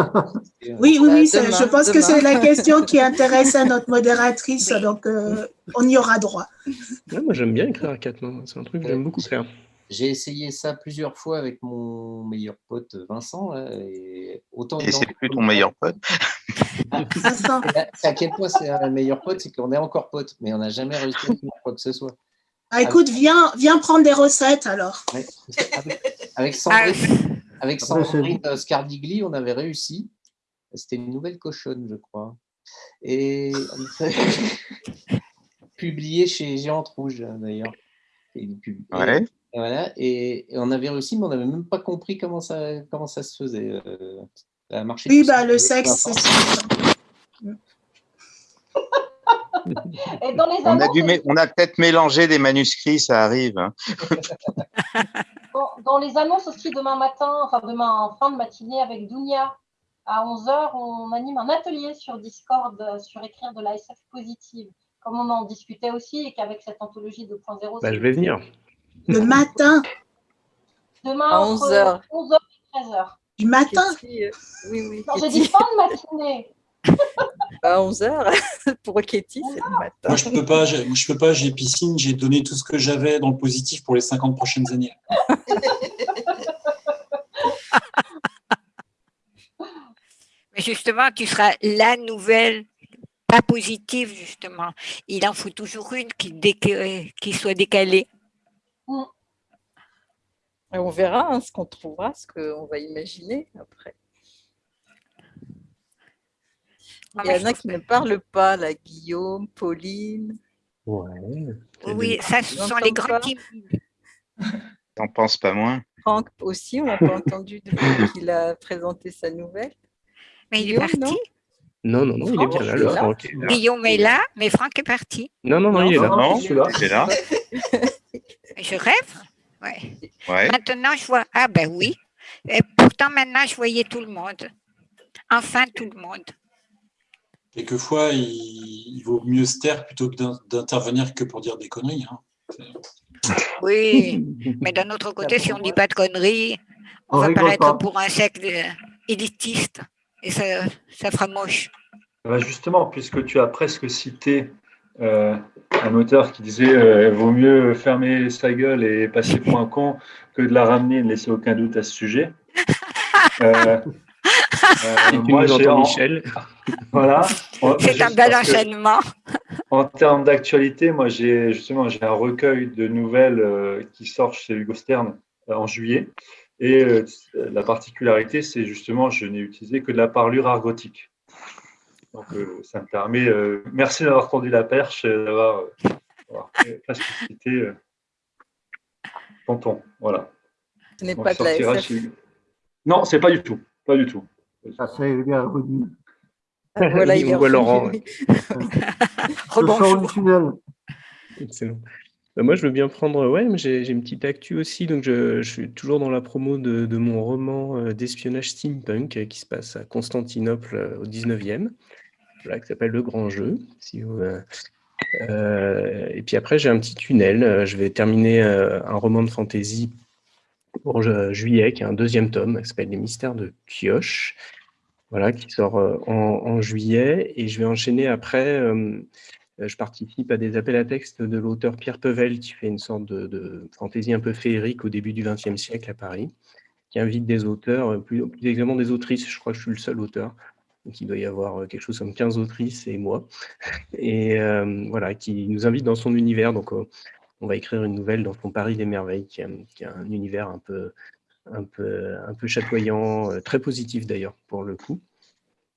Oui, oui, oui, demain, je pense que c'est la question qui intéresse à notre modératrice, donc euh, on y aura droit. Ouais, moi, j'aime bien écrire à quatre mains. C'est un truc que j'aime beaucoup faire. J'ai essayé ça plusieurs fois avec mon meilleur pote Vincent. là, et autant Et c'est plus ton meilleur pote. C'est à quel point c'est un meilleur pote, c'est qu'on est encore pote, mais on n'a jamais réussi à faire quoi que ce soit. Ah, écoute, viens, viens prendre des recettes alors. Ouais, avec, avec Ah, Sandrine, avec c'est- Sandrine euh, Scardigli, on avait réussi. C'était une nouvelle cochonne, je crois. Et publié chez Géante Rouge, d'ailleurs. Et, Ouais. voilà, et, et on avait réussi, mais on n'avait même pas compris comment ça, comment ça se faisait. euh, ça a marché Oui, bah, le sexe, c'est Et dans les On a, annonces, dû mé- on a peut-être mélangé des manuscrits, ça arrive. hein. dans, dans les annonces aussi demain matin, enfin demain en fin de matinée avec Dounia, à 11h, on anime un atelier sur Discord euh, sur écrire de la SF positive. Comme on en discutait aussi et qu'avec cette anthologie 2.0, Bah, c'est je vais venir. Le matin, demain À entre 11h. 11h et 13h. du matin. Euh, oui, oui. Non, j'ai dit fin de matinée. À 11h, pour Katie, c'est le matin. Moi, je peux pas, je peux pas, j'ai piscine, j'ai donné tout ce que j'avais dans le positif pour les 50 prochaines années. Mais justement, tu seras la nouvelle, pas positive, justement. Il en faut toujours une qui, soit décalée. Et on verra hein, ce qu'on trouvera, ce qu'on va imaginer après. Ah, Il y en a qui ne parlent pas, là, Guillaume, Pauline. Ouais. Oui, ça, ce sont les grands timides. T'en penses pas moins? Franck aussi, on n'a pas entendu depuis qu'il a présenté sa nouvelle. Mais il est Guillaume, parti. Non, non, non, il est bien là, le là. Franck. Guillaume est là, mais Franck est parti. Non, non, non, il est là. Non, je suis là. Je rêve? Ouais. Ouais. Maintenant, je vois. Ah, ben oui. Et pourtant, maintenant, je voyais tout le monde. Enfin, tout le monde. Quelquefois, il, il vaut mieux se taire plutôt que d'in- d'intervenir que pour dire des conneries. hein. Oui, mais d'un autre côté, si on ne dit pas de conneries, on, On va paraître pas. pour un secte euh, élitiste. Et ça, ça fera moche. Bah, justement, puisque tu as presque cité euh, un auteur qui disait euh, vaut mieux fermer sa gueule et passer pour un con que de la ramener et ne laisser aucun doute à ce sujet. Euh, moi, nous j'ai entends, en- Michel. Voilà. C'est un bel enchaînement. En termes d'actualité, moi, j'ai justement j'ai un recueil de nouvelles euh, qui sort chez Hugo Stern euh, en juillet. Et euh, la particularité, c'est justement, je n'ai utilisé que de la parlure argotique. Donc, ça me permet, merci d'avoir tendu la perche et d'avoir cité Tonton. Voilà. Ce n'est pas de la SF. Chez... Non, c'est pas du tout. Pas du tout. Ça serait bien revenu. Voilà, il est Laurent. Rebonjour. tunnel. Excellent. Bah, moi, je veux bien prendre. Ouais, mais j'ai une petite actu aussi. Donc, je, je, suis toujours dans la promo de, de mon roman euh, d'espionnage steampunk euh, qui se passe à Constantinople euh, au 19e, voilà, qui s'appelle Le Grand Jeu. Si vous, euh, et puis après, j'ai un petit tunnel. Je vais terminer un roman de fantasy pour juillet, qui est un deuxième tome, qui s'appelle Les Mystères de Kioche, voilà, qui sort en, en, juillet. Et je vais enchaîner après euh, je participe à des appels à texte de l'auteur Pierre Pevel, qui fait une sorte de, fantaisie un peu féerique au début du XXe siècle à Paris, qui invite des auteurs, euh, plus, exactement des autrices, je crois que je suis le seul auteur, donc il doit y avoir euh, quelque chose comme 15 autrices et moi, et voilà, qui nous invite dans son univers. Donc, on va écrire une nouvelle dans son Paris des merveilles, qui a, qui a un univers un peu, un peu, un peu chatoyant, très positif d'ailleurs pour le coup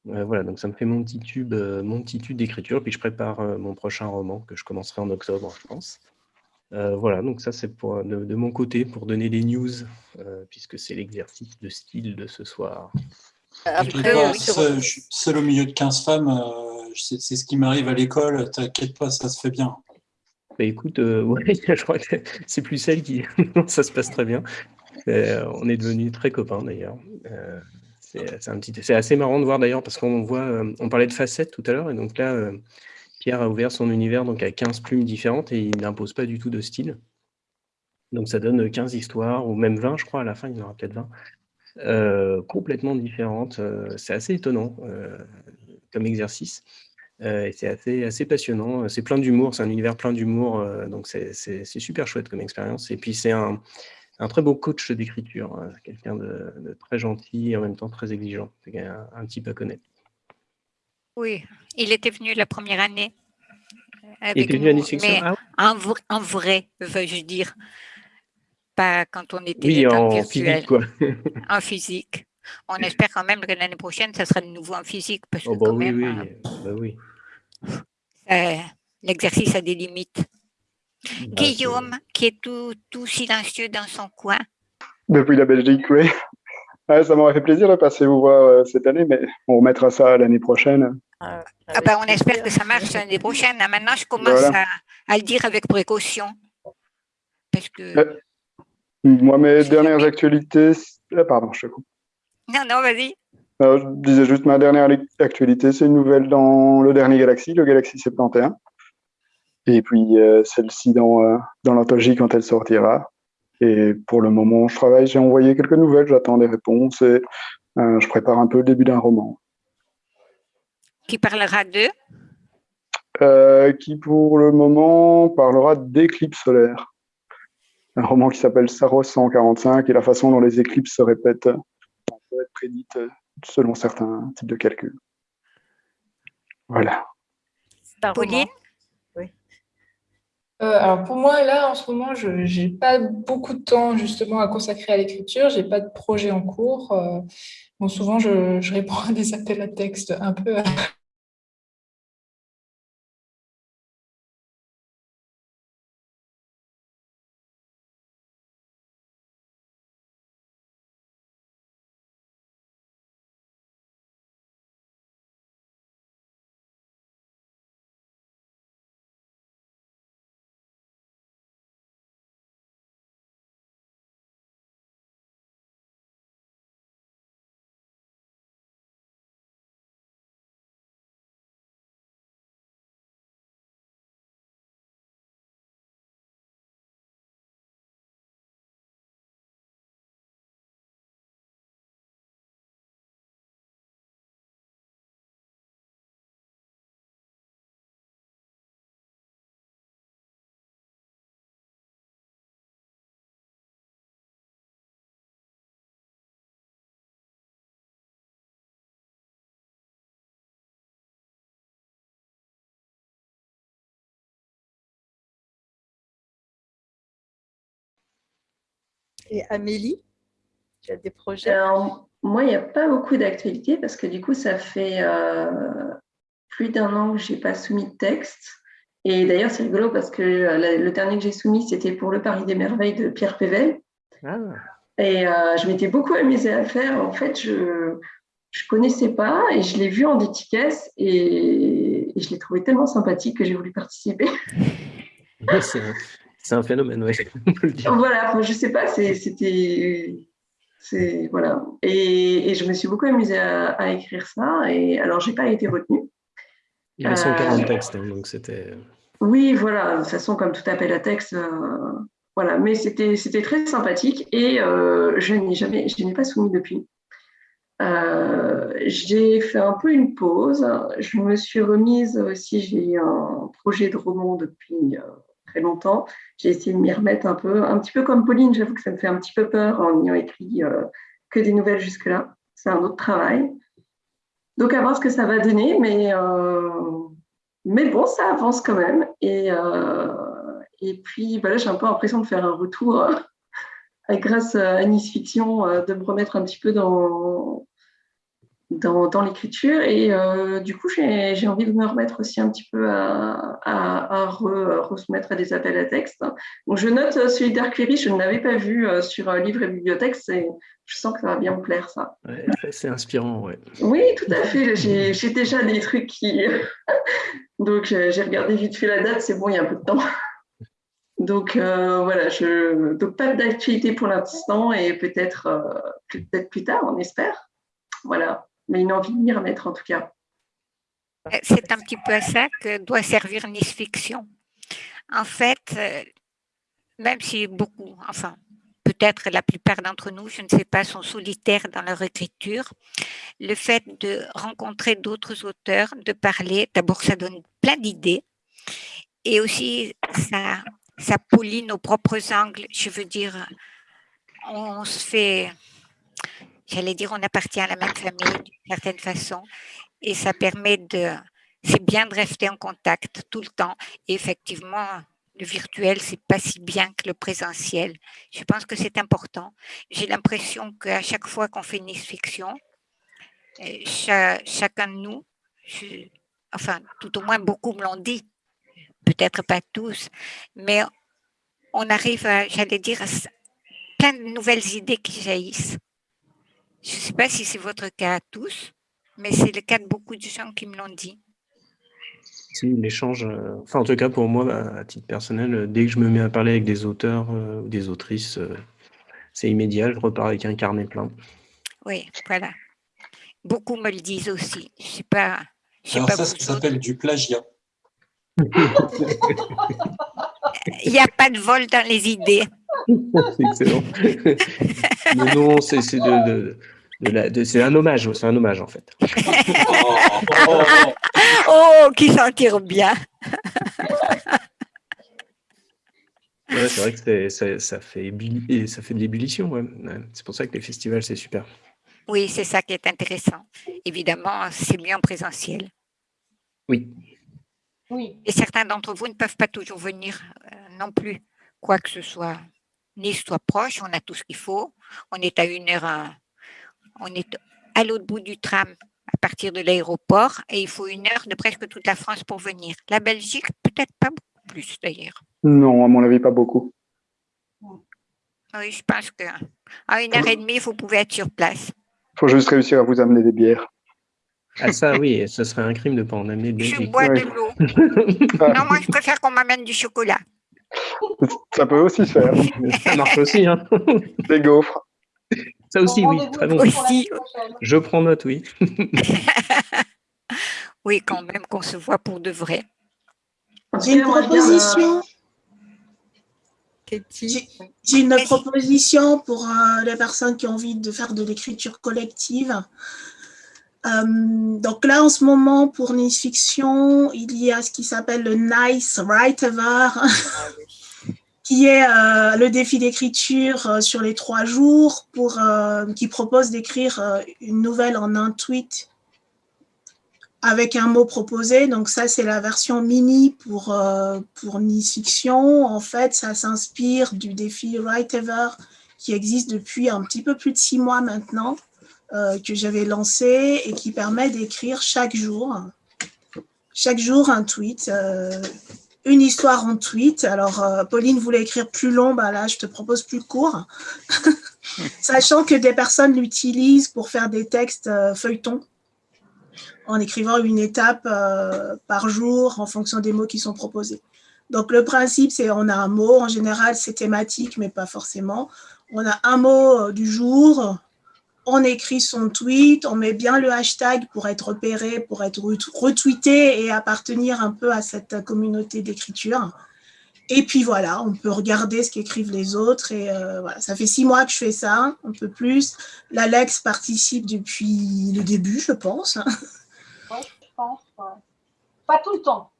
voilà, donc ça me fait mon petit tube, euh, mon petit tube d'écriture, puis je prépare euh, mon prochain roman que je commencerai en octobre, je pense. Euh, voilà, donc ça c'est pour de, mon côté pour donner les news, puisque c'est l'exercice de style de ce soir. seul, au milieu de 15 femmes, c'est ce qui m'arrive à l'école, t'inquiète pas, ça se fait bien. Bah, écoute, ouais, je crois que c'est plus celle qui... ça se passe très bien. on est devenus très copains d'ailleurs. C'est assez marrant de voir d'ailleurs parce qu'on voit, euh, on parlait de facettes tout à l'heure et donc là, euh, Pierre a ouvert son univers donc à 15 plumes différentes et il n'impose pas du tout de style. Donc ça donne 15 histoires ou même 20 je crois à la fin, il y en aura peut-être 20. Euh, complètement différentes. c'est assez étonnant comme exercice. Et c'est assez, assez passionnant. C'est plein d'humour, c'est un univers plein d'humour, donc c'est super chouette comme expérience. Et puis c'est un, un très beau coach d'écriture, hein. quelqu'un de, très gentil et en même temps très exigeant. C'est un, type à connaître. Oui, il était venu la première année. il était venu à mais ah en, vrai, veux-je dire? Pas quand on était oui, en physique, quoi. en physique. On espère quand même que l'année prochaine, ça sera de nouveau en physique. Parce oh, que bah oui, oui, hein, bah oui. L'exercice a des limites. Bah, Guillaume, qui est tout, tout, silencieux dans son coin. Depuis la Belgique, oui. ça m'aurait fait plaisir de passer vous voir euh, cette année, mais on remettra ça l'année prochaine. Ah, ah ben, on espère que ça marche l'année prochaine. Hein. Maintenant, je commence à, à, le dire avec précaution. Parce que... Euh, moi, mes dernières actualités... Ah, pardon, je te coupe. Non, non, vas-y. je disais juste ma dernière actualité, c'est une nouvelle dans le dernier Galaxy, le Galaxy 71. Et puis euh, celle-ci dans, euh, dans l'anthologie quand elle sortira. Et pour le moment, je travaille, j'ai envoyé quelques nouvelles, j'attends des réponses et euh, je prépare un peu le début d'un roman. Qui parlera de Qui pour le moment parlera d'éclipses solaires. Un roman qui s'appelle Saros 145 et la façon dont les éclipses se répètent peut être prédite selon certains types de calculs. Voilà. Pauline euh, alors pour moi, là, en ce moment, je n'ai pas beaucoup de temps justement à consacrer à l'écriture. Je n'ai pas de projet en cours. Euh, bon, souvent, je, je, réponds à des appels à texte un peu Et Amélie, tu as des projets? Alors, moi, il n'y a pas beaucoup d'actualités parce que du coup, ça fait, euh, plus d'un an que je n'ai pas soumis de texte. Et d'ailleurs, c'est rigolo parce que le dernier que j'ai soumis, c'était pour le Paris des Merveilles de Pierre Pével. Ah. Et euh, je m'étais beaucoup amusée à le faire. En fait, je ne connaissais pas et je l'ai vu en dédicace et, et je l'ai trouvé tellement sympathique que j'ai voulu participer. c'est un phénomène, oui. voilà, je ne sais pas, c'était. Voilà. Et, et, je me suis beaucoup amusée à, écrire ça. Et alors, je n'ai pas été retenue. Il y avait 140 euh, textes, hein, donc c'était. Oui, voilà. De toute façon, comme tout appel à texte, euh, voilà, mais c'était très sympathique et euh, je n'ai jamais, je n'ai pas soumis depuis. Euh, j'ai fait un peu une pause. Je me suis remise aussi. J'ai un projet de roman depuis euh, longtemps. J'ai essayé de m'y remettre un peu, un petit peu comme Pauline. J'avoue que ça me fait un petit peu peur en ayant écrit que des nouvelles jusque-là. C'est un autre travail. Donc à voir ce que ça va donner, mais mais bon, ça avance quand même et et puis, bah j'ai un peu l'impression de faire un retour euh, grâce à Nice Fiction, euh, de me remettre un petit peu dans, dans, l'écriture. Et euh, du coup, j'ai envie de me remettre aussi un petit peu à, à, à à des appels à texte. Donc, je note celui d'Arquery, je ne l'avais pas vu sur Livre et Bibliothèque. Je sens que ça va bien me plaire, ça. c'est inspirant, ouais. Oui, tout à fait. J'ai déjà des trucs qui... Donc, j'ai regardé vite fait la date, c'est bon, il y a un peu de temps. Donc euh, voilà, je donc pas d'actualité pour l'instant et peut-être euh, peut-être plus tard, on espère. Voilà, mais une envie de m'y remettre en tout cas. Euh, c'est un petit peu à ça que doit servir Nice Fiction. En fait, même si beaucoup, enfin peut-être la plupart d'entre nous, je ne sais pas, sont solitaires dans leur écriture, le fait de rencontrer d'autres auteurs, de parler, d'abord ça donne plein d'idées et aussi ça ça polie nos propres angles. Je veux dire, on se fait, j'allais dire, on appartient à la même famille d'une certaine façon et ça permet de, c'est bien de rester en contact tout le temps. Et effectivement, le virtuel, c'est pas si bien que le présentiel. Je pense que c'est important. J'ai l'impression qu'à chaque fois qu'on fait une fiction, euh, chacun de nous, enfin, tout au moins beaucoup me l'ont dit, peut-être pas tous, mais on arrive, à, j'allais dire, plein de nouvelles idées qui jaillissent. Je ne sais pas si c'est votre cas à tous, mais c'est le cas de beaucoup de gens qui me l'ont dit. Si, l'échange, euh, enfin en tout cas pour moi, à titre personnel, euh, dès que je me mets à parler avec des auteurs euh, ou des autrices, c'est immédiat, je repars avec un carnet plein. Oui, voilà. Beaucoup me le disent aussi. Je sais pas. Alors ça, ça s'appelle du plagiat. Il n'y a pas de vol dans les idées. c'est excellent. Mais non, c'est de, c'est un hommage, c'est un hommage en fait. oh, qui s'en tire bien. c'est vrai que ça, ça, fait ça fait de l'ébullition. Ouais. C'est pour ça que les festivals, c'est super. Oui, c'est ça qui est intéressant. Évidemment, c'est mieux en présentiel. Oui. Oui. Et certains d'entre vous ne peuvent pas toujours venir euh, non plus, quoi que ce soit. Nice soit proche, on a tout ce qu'il faut. On est à une heure, on est à l'autre bout du tram à partir de l'aéroport et il faut une heure de presque toute la France pour venir. La Belgique, peut-être pas beaucoup plus d'ailleurs. Non, à mon avis, pas beaucoup. Oui, je pense qu'à une heure et demie, vous pouvez être sur place. Il faut juste réussir à vous amener des bières. Ah ça oui, ce serait un crime de ne pas en amener de Je bois de l'eau. non, moi je préfère qu'on m'amène du chocolat. Ça peut aussi se faire. Ça marche aussi. Hein. Des gaufres. Ça aussi, oui, très bon. Aussi. Je prends note, oui. oui, quand même qu'on se voit pour de vrai. J'ai une proposition. J'ai une proposition pour euh, les personnes qui ont envie de faire de l'écriture collective. Euh, donc là, en ce moment, pour Nice Fiction, il y a ce qui s'appelle le Nice Writever, qui est euh, le défi d'écriture euh, sur les trois jours, pour, qui propose d'écrire une nouvelle en un tweet avec un mot proposé. Donc ça, c'est la version mini pour, pour Nice Fiction. En fait, ça s'inspire du défi Writever qui existe depuis un petit peu plus de six mois maintenant. Euh, que j'avais lancé et qui permet d'écrire chaque jour. chaque jour un tweet, euh, une histoire en tweet. Alors, euh, Pauline voulait écrire plus long, bah là, je te propose plus court. Sachant que des personnes l'utilisent pour faire des textes euh, feuilletons, en écrivant une étape euh, par jour en fonction des mots qui sont proposés. Donc, le principe, c'est on a un mot. En général, c'est thématique, mais pas forcément. On a un mot du jour, on écrit son tweet, on met bien le hashtag pour être repéré, pour être retweeté et appartenir un peu à cette communauté d'écriture. Et puis voilà, on peut regarder ce qu'écrivent les autres. Et euh, voilà, ça fait six mois que je fais ça, un peu plus. L'Alex participe depuis le début, je pense. Oui, je pense. Pas tout le temps.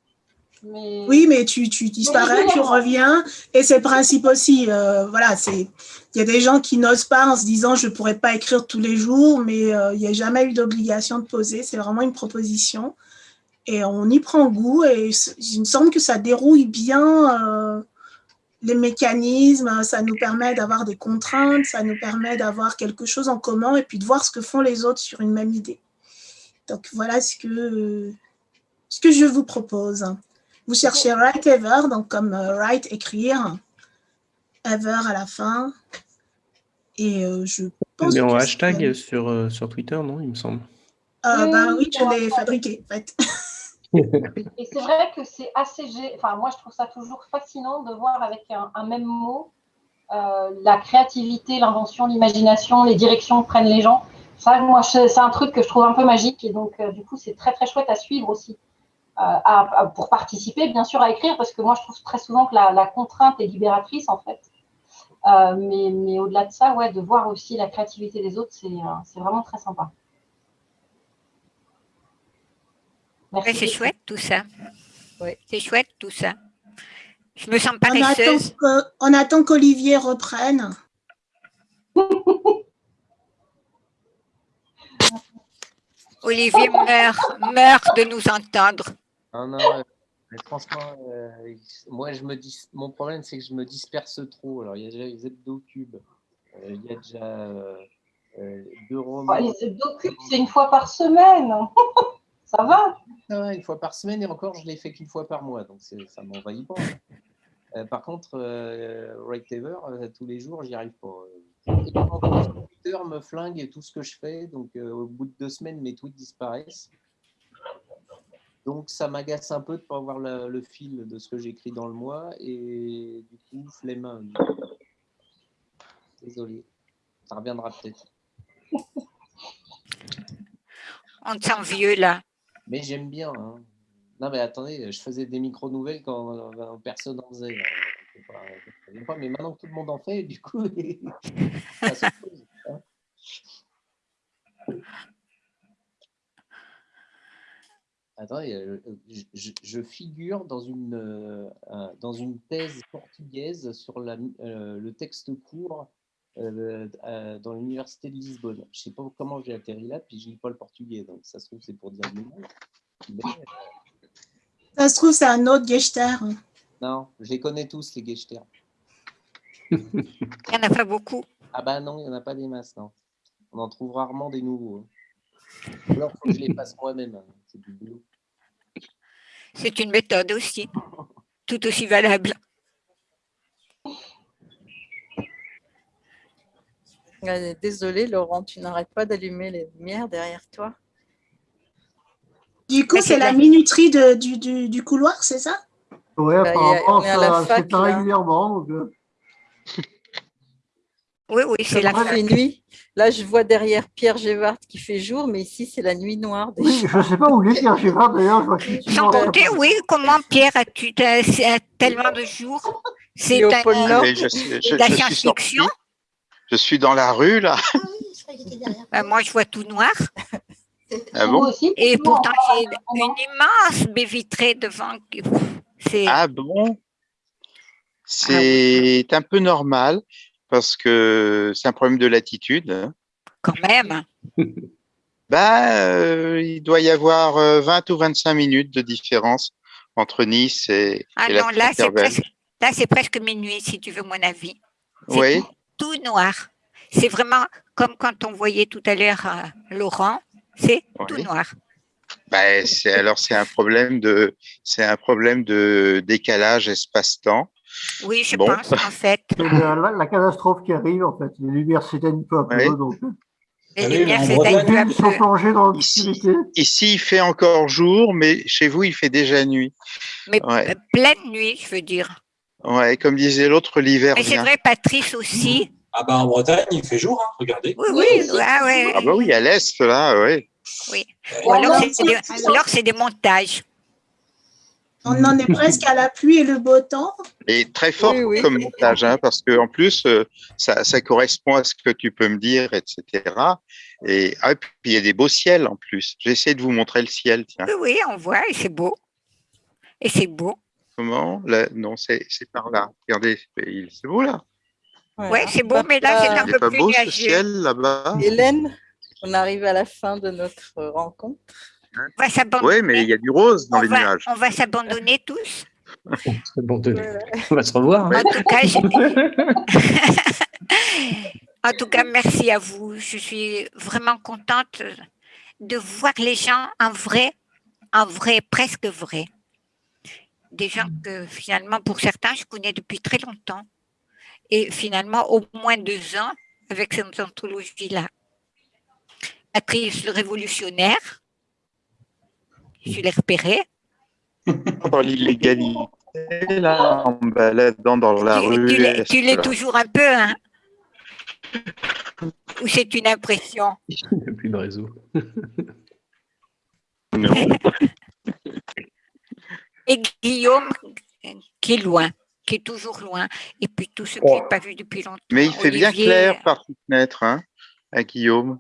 Oui, mais tu, tu disparais, tu reviens, et c'est le principe aussi. Euh, voilà, c'est il y a des gens qui n'osent pas en se disant je pourrais pas écrire tous les jours, mais euh, il n'y a jamais eu d'obligation de poser. C'est vraiment une proposition, et on y prend goût. Et il me semble que ça dérouille bien euh, les mécanismes. Ça nous permet d'avoir des contraintes, ça nous permet d'avoir quelque chose en commun, et puis de voir ce que font les autres sur une même idée. Donc voilà ce que ce que je vous propose. Vous cherchez write ever, donc comme euh, write, écrire, ever à la fin. Et euh, je pense Mais en hashtag sur, euh, sur Twitter, non, il me semble. Euh, ben oui, je l'ai fabriqué, en fait. Et c'est vrai que c'est assez... Enfin, moi, je trouve ça toujours fascinant de voir avec un, même mot la créativité, l'invention, l'imagination, les directions que prennent les gens. Ça, moi, c'est un truc que je trouve un peu magique. Et donc, du coup, c'est très, très chouette à suivre aussi. Euh, pour participer, bien sûr, à écrire, parce que moi, je trouve très souvent que la, contrainte est libératrice, en fait. Euh, mais, mais au-delà de ça, ouais, de voir aussi la créativité des autres, c'est euh, vraiment très sympa. c'est chouette tout ça. C'est chouette tout ça. Je me sens paresseuse. On attend qu'Olivier reprenne. Olivier meurt, meurt de nous entendre. Non, non, franchement, euh, moi, je me dis, mon problème, c'est que je me disperse trop. Alors, il y a déjà les hebdo-cubes, euh, il y a déjà euh, deux romans. Ah, les hebdo-cubes, c'est une fois par semaine. ça va ah Une fois par semaine, et encore, je l'ai fait qu'une fois par mois, donc ça ne m'envahit pas. par contre, Right Ever, tous les jours, j'y arrive pas. Twitter me flingue tout ce que je fais, donc au bout de deux semaines, mes tweets disparaissent. Donc, ça m'agace un peu de ne pas avoir le, fil de ce que j'écris dans le mois. Et du coup, flemme. Désolé. Ça reviendra peut-être. On te sent vieux, là. Mais j'aime bien. Hein. Non, mais attendez, je faisais des micro-nouvelles quand personne n'en faisait. mais maintenant que tout le monde en fait, du coup, ça se pose, hein. Attendez, euh, je, figure dans une, euh, dans une thèse portugaise sur la, euh, le texte court dans l'université de Lisbonne. Je ne sais pas comment j'ai atterri là, puis je ne lis pas le portugais, donc ça se trouve c'est pour dire le Ça se trouve c'est un autre Gechter. Non, je les connais tous les Gechter. il n'y en a pas beaucoup. Ah bah non, il n'y en a pas des masses, non. On en trouve rarement des nouveaux. Hein. Alors, faut que je les passe moi-même. C'est du boulot. C'est une méthode aussi, tout aussi valable. Désolée, Laurent, tu n'arrêtes pas d'allumer les lumières derrière toi. Du coup, c'est la minuterie de, du, du, du, couloir, c'est ça? Oui, bah, apparemment, ça, c'est régulièrement. Donc... Euh. Oui, oui, c'est la fin. nuit. Là, je vois derrière Pierre Gévard qui fait jour, mais ici, c'est la nuit noire. Oui, je ne sais pas où est Pierre Gévard, d'ailleurs. Sans compter, oui, comment Pierre as-tu tellement de jours? C'est au pôle Nord. la science-fiction? Je suis dans la rue, là. Ben, moi, je vois tout noir. Ah bon? Et pourtant, j'ai une immense baie vitrée devant. Ah bon? C'est un peu normal parce que c'est un problème de latitude. Quand même. bah, euh, il doit y avoir 20 euh, ou 25 minutes de différence entre Nice et, ah non, là, c'est presque, là, c'est presque minuit, si tu veux mon avis. Oui. Tout, noir. C'est vraiment comme quand on voyait tout à l'heure euh, Laurent, c'est tout noir. C'est alors c'est un problème de c'est un problème de décalage espace-temps. Oui, je Bon. pense, en fait. C'est la, la- la catastrophe qui arrive, en fait. Les lumières s'éteignent peu à peu. Donc, Les lumières en s'éteignent sont dans l'obscurité. Ici, il fait encore jour, mais chez vous, il fait déjà nuit. Mais Ouais. euh, pleine nuit, je veux dire. Ouais, comme disait l'autre, l'hiver Mais c'est vrai, Patrice aussi. Ah bah en Bretagne, il fait jour, hein, regardez. Oui, oui, ah ouais, Ah bah oui, à l'est, là, ouais. oui. Euh, Ou alors non, c'est des, ou alors c'est des montages. On en est presque à la pluie et le beau temps. Et très fort Oui, oui. comme montage, hein, parce que en plus, euh, ça, ça correspond à ce que tu peux me dire, etc. Et ah, et puis il y a des beaux ciels en plus. J'essaie de vous montrer le ciel, tiens. Oui, on voit, et c'est beau. Et c'est beau. Comment? Là, Non, c'est c'est par là. Regardez, c'est c'est beau là. Oui, c'est beau, mais là, c'est Bah, un peu pas plus beau ce ciel là-bas? Hélène, on arrive à la fin de notre rencontre. On va s'abandonner. Oui, mais il y a du rose dans on les va, nuages. on va s'abandonner tous. On va se revoir. hein. En tout cas, en tout cas, merci à vous. Je suis vraiment contente de voir les gens en vrai, en vrai, presque vrai. Des gens que finalement, pour certains, je connais depuis très longtemps. Et finalement, au moins deux ans avec cette anthologie-là. Patrice le révolutionnaire, je l'ai repéré? Dans l'illégalité, là, en baladant dans la Tu, rue. tu l'es- toujours un peu, hein? Ou c'est une impression? Il n'y a plus de réseau. Non. Et Guillaume, qui est loin, qui est toujours loin. Et puis tous ceux que je n'ai pas vus depuis longtemps. Mais il fait bien clair par fenêtre, hein, à Guillaume.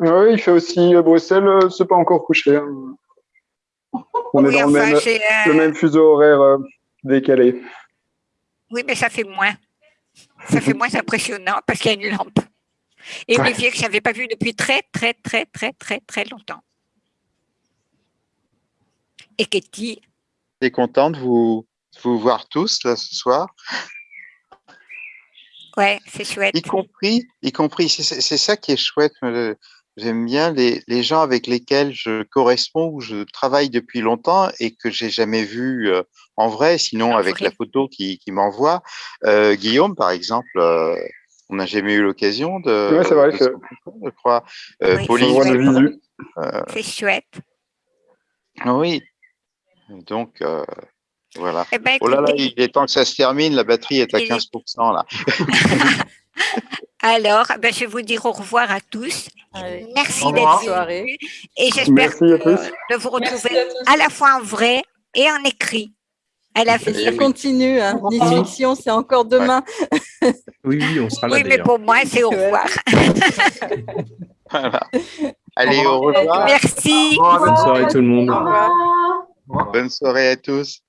Oui, il fait aussi euh, Bruxelles, euh, c'est pas encore couché. hein. On Oui, est dans le, même, euh, le même fuseau horaire euh, décalé. Oui, mais ça fait moins. Ça fait moins impressionnant parce qu'il y a une lampe. Et Ouais. Olivier, que je n'avais pas vu depuis très, très, très, très, très, très longtemps. Et Katie, T'es content de vous, de vous voir tous là ce soir, ouais, c'est chouette. y compris, y compris. C'est ça qui est chouette. J'aime bien les, les gens avec lesquels je corresponds ou je travaille depuis longtemps et que j'ai jamais vu euh, en vrai, sinon En avec vrai. la photo qui, qui m'envoie. Euh, Guillaume, par exemple, euh, on n'a jamais eu l'occasion de, Ouais, c'est vrai de que- je crois. Euh, Oui, Pauline. Euh, C'est chouette. oui. Donc, euh, voilà. Eh ben, Oh là là, il est temps que ça se termine. La batterie est à Il est- 15% là. alors, ben, je vais vous dire au revoir à tous. Allez. Merci d'être Soirée. venus et j'espère de vous retrouver à la fois en vrai et en écrit à Et ça continue. Hein. Fiction, c'est encore demain. Oui, oui, on sera là Oui, mais pour moi, c'est au revoir. Voilà. Allez, Au revoir. Merci. Au revoir, à Bonne soirée tout le monde. Bonne soirée à tous.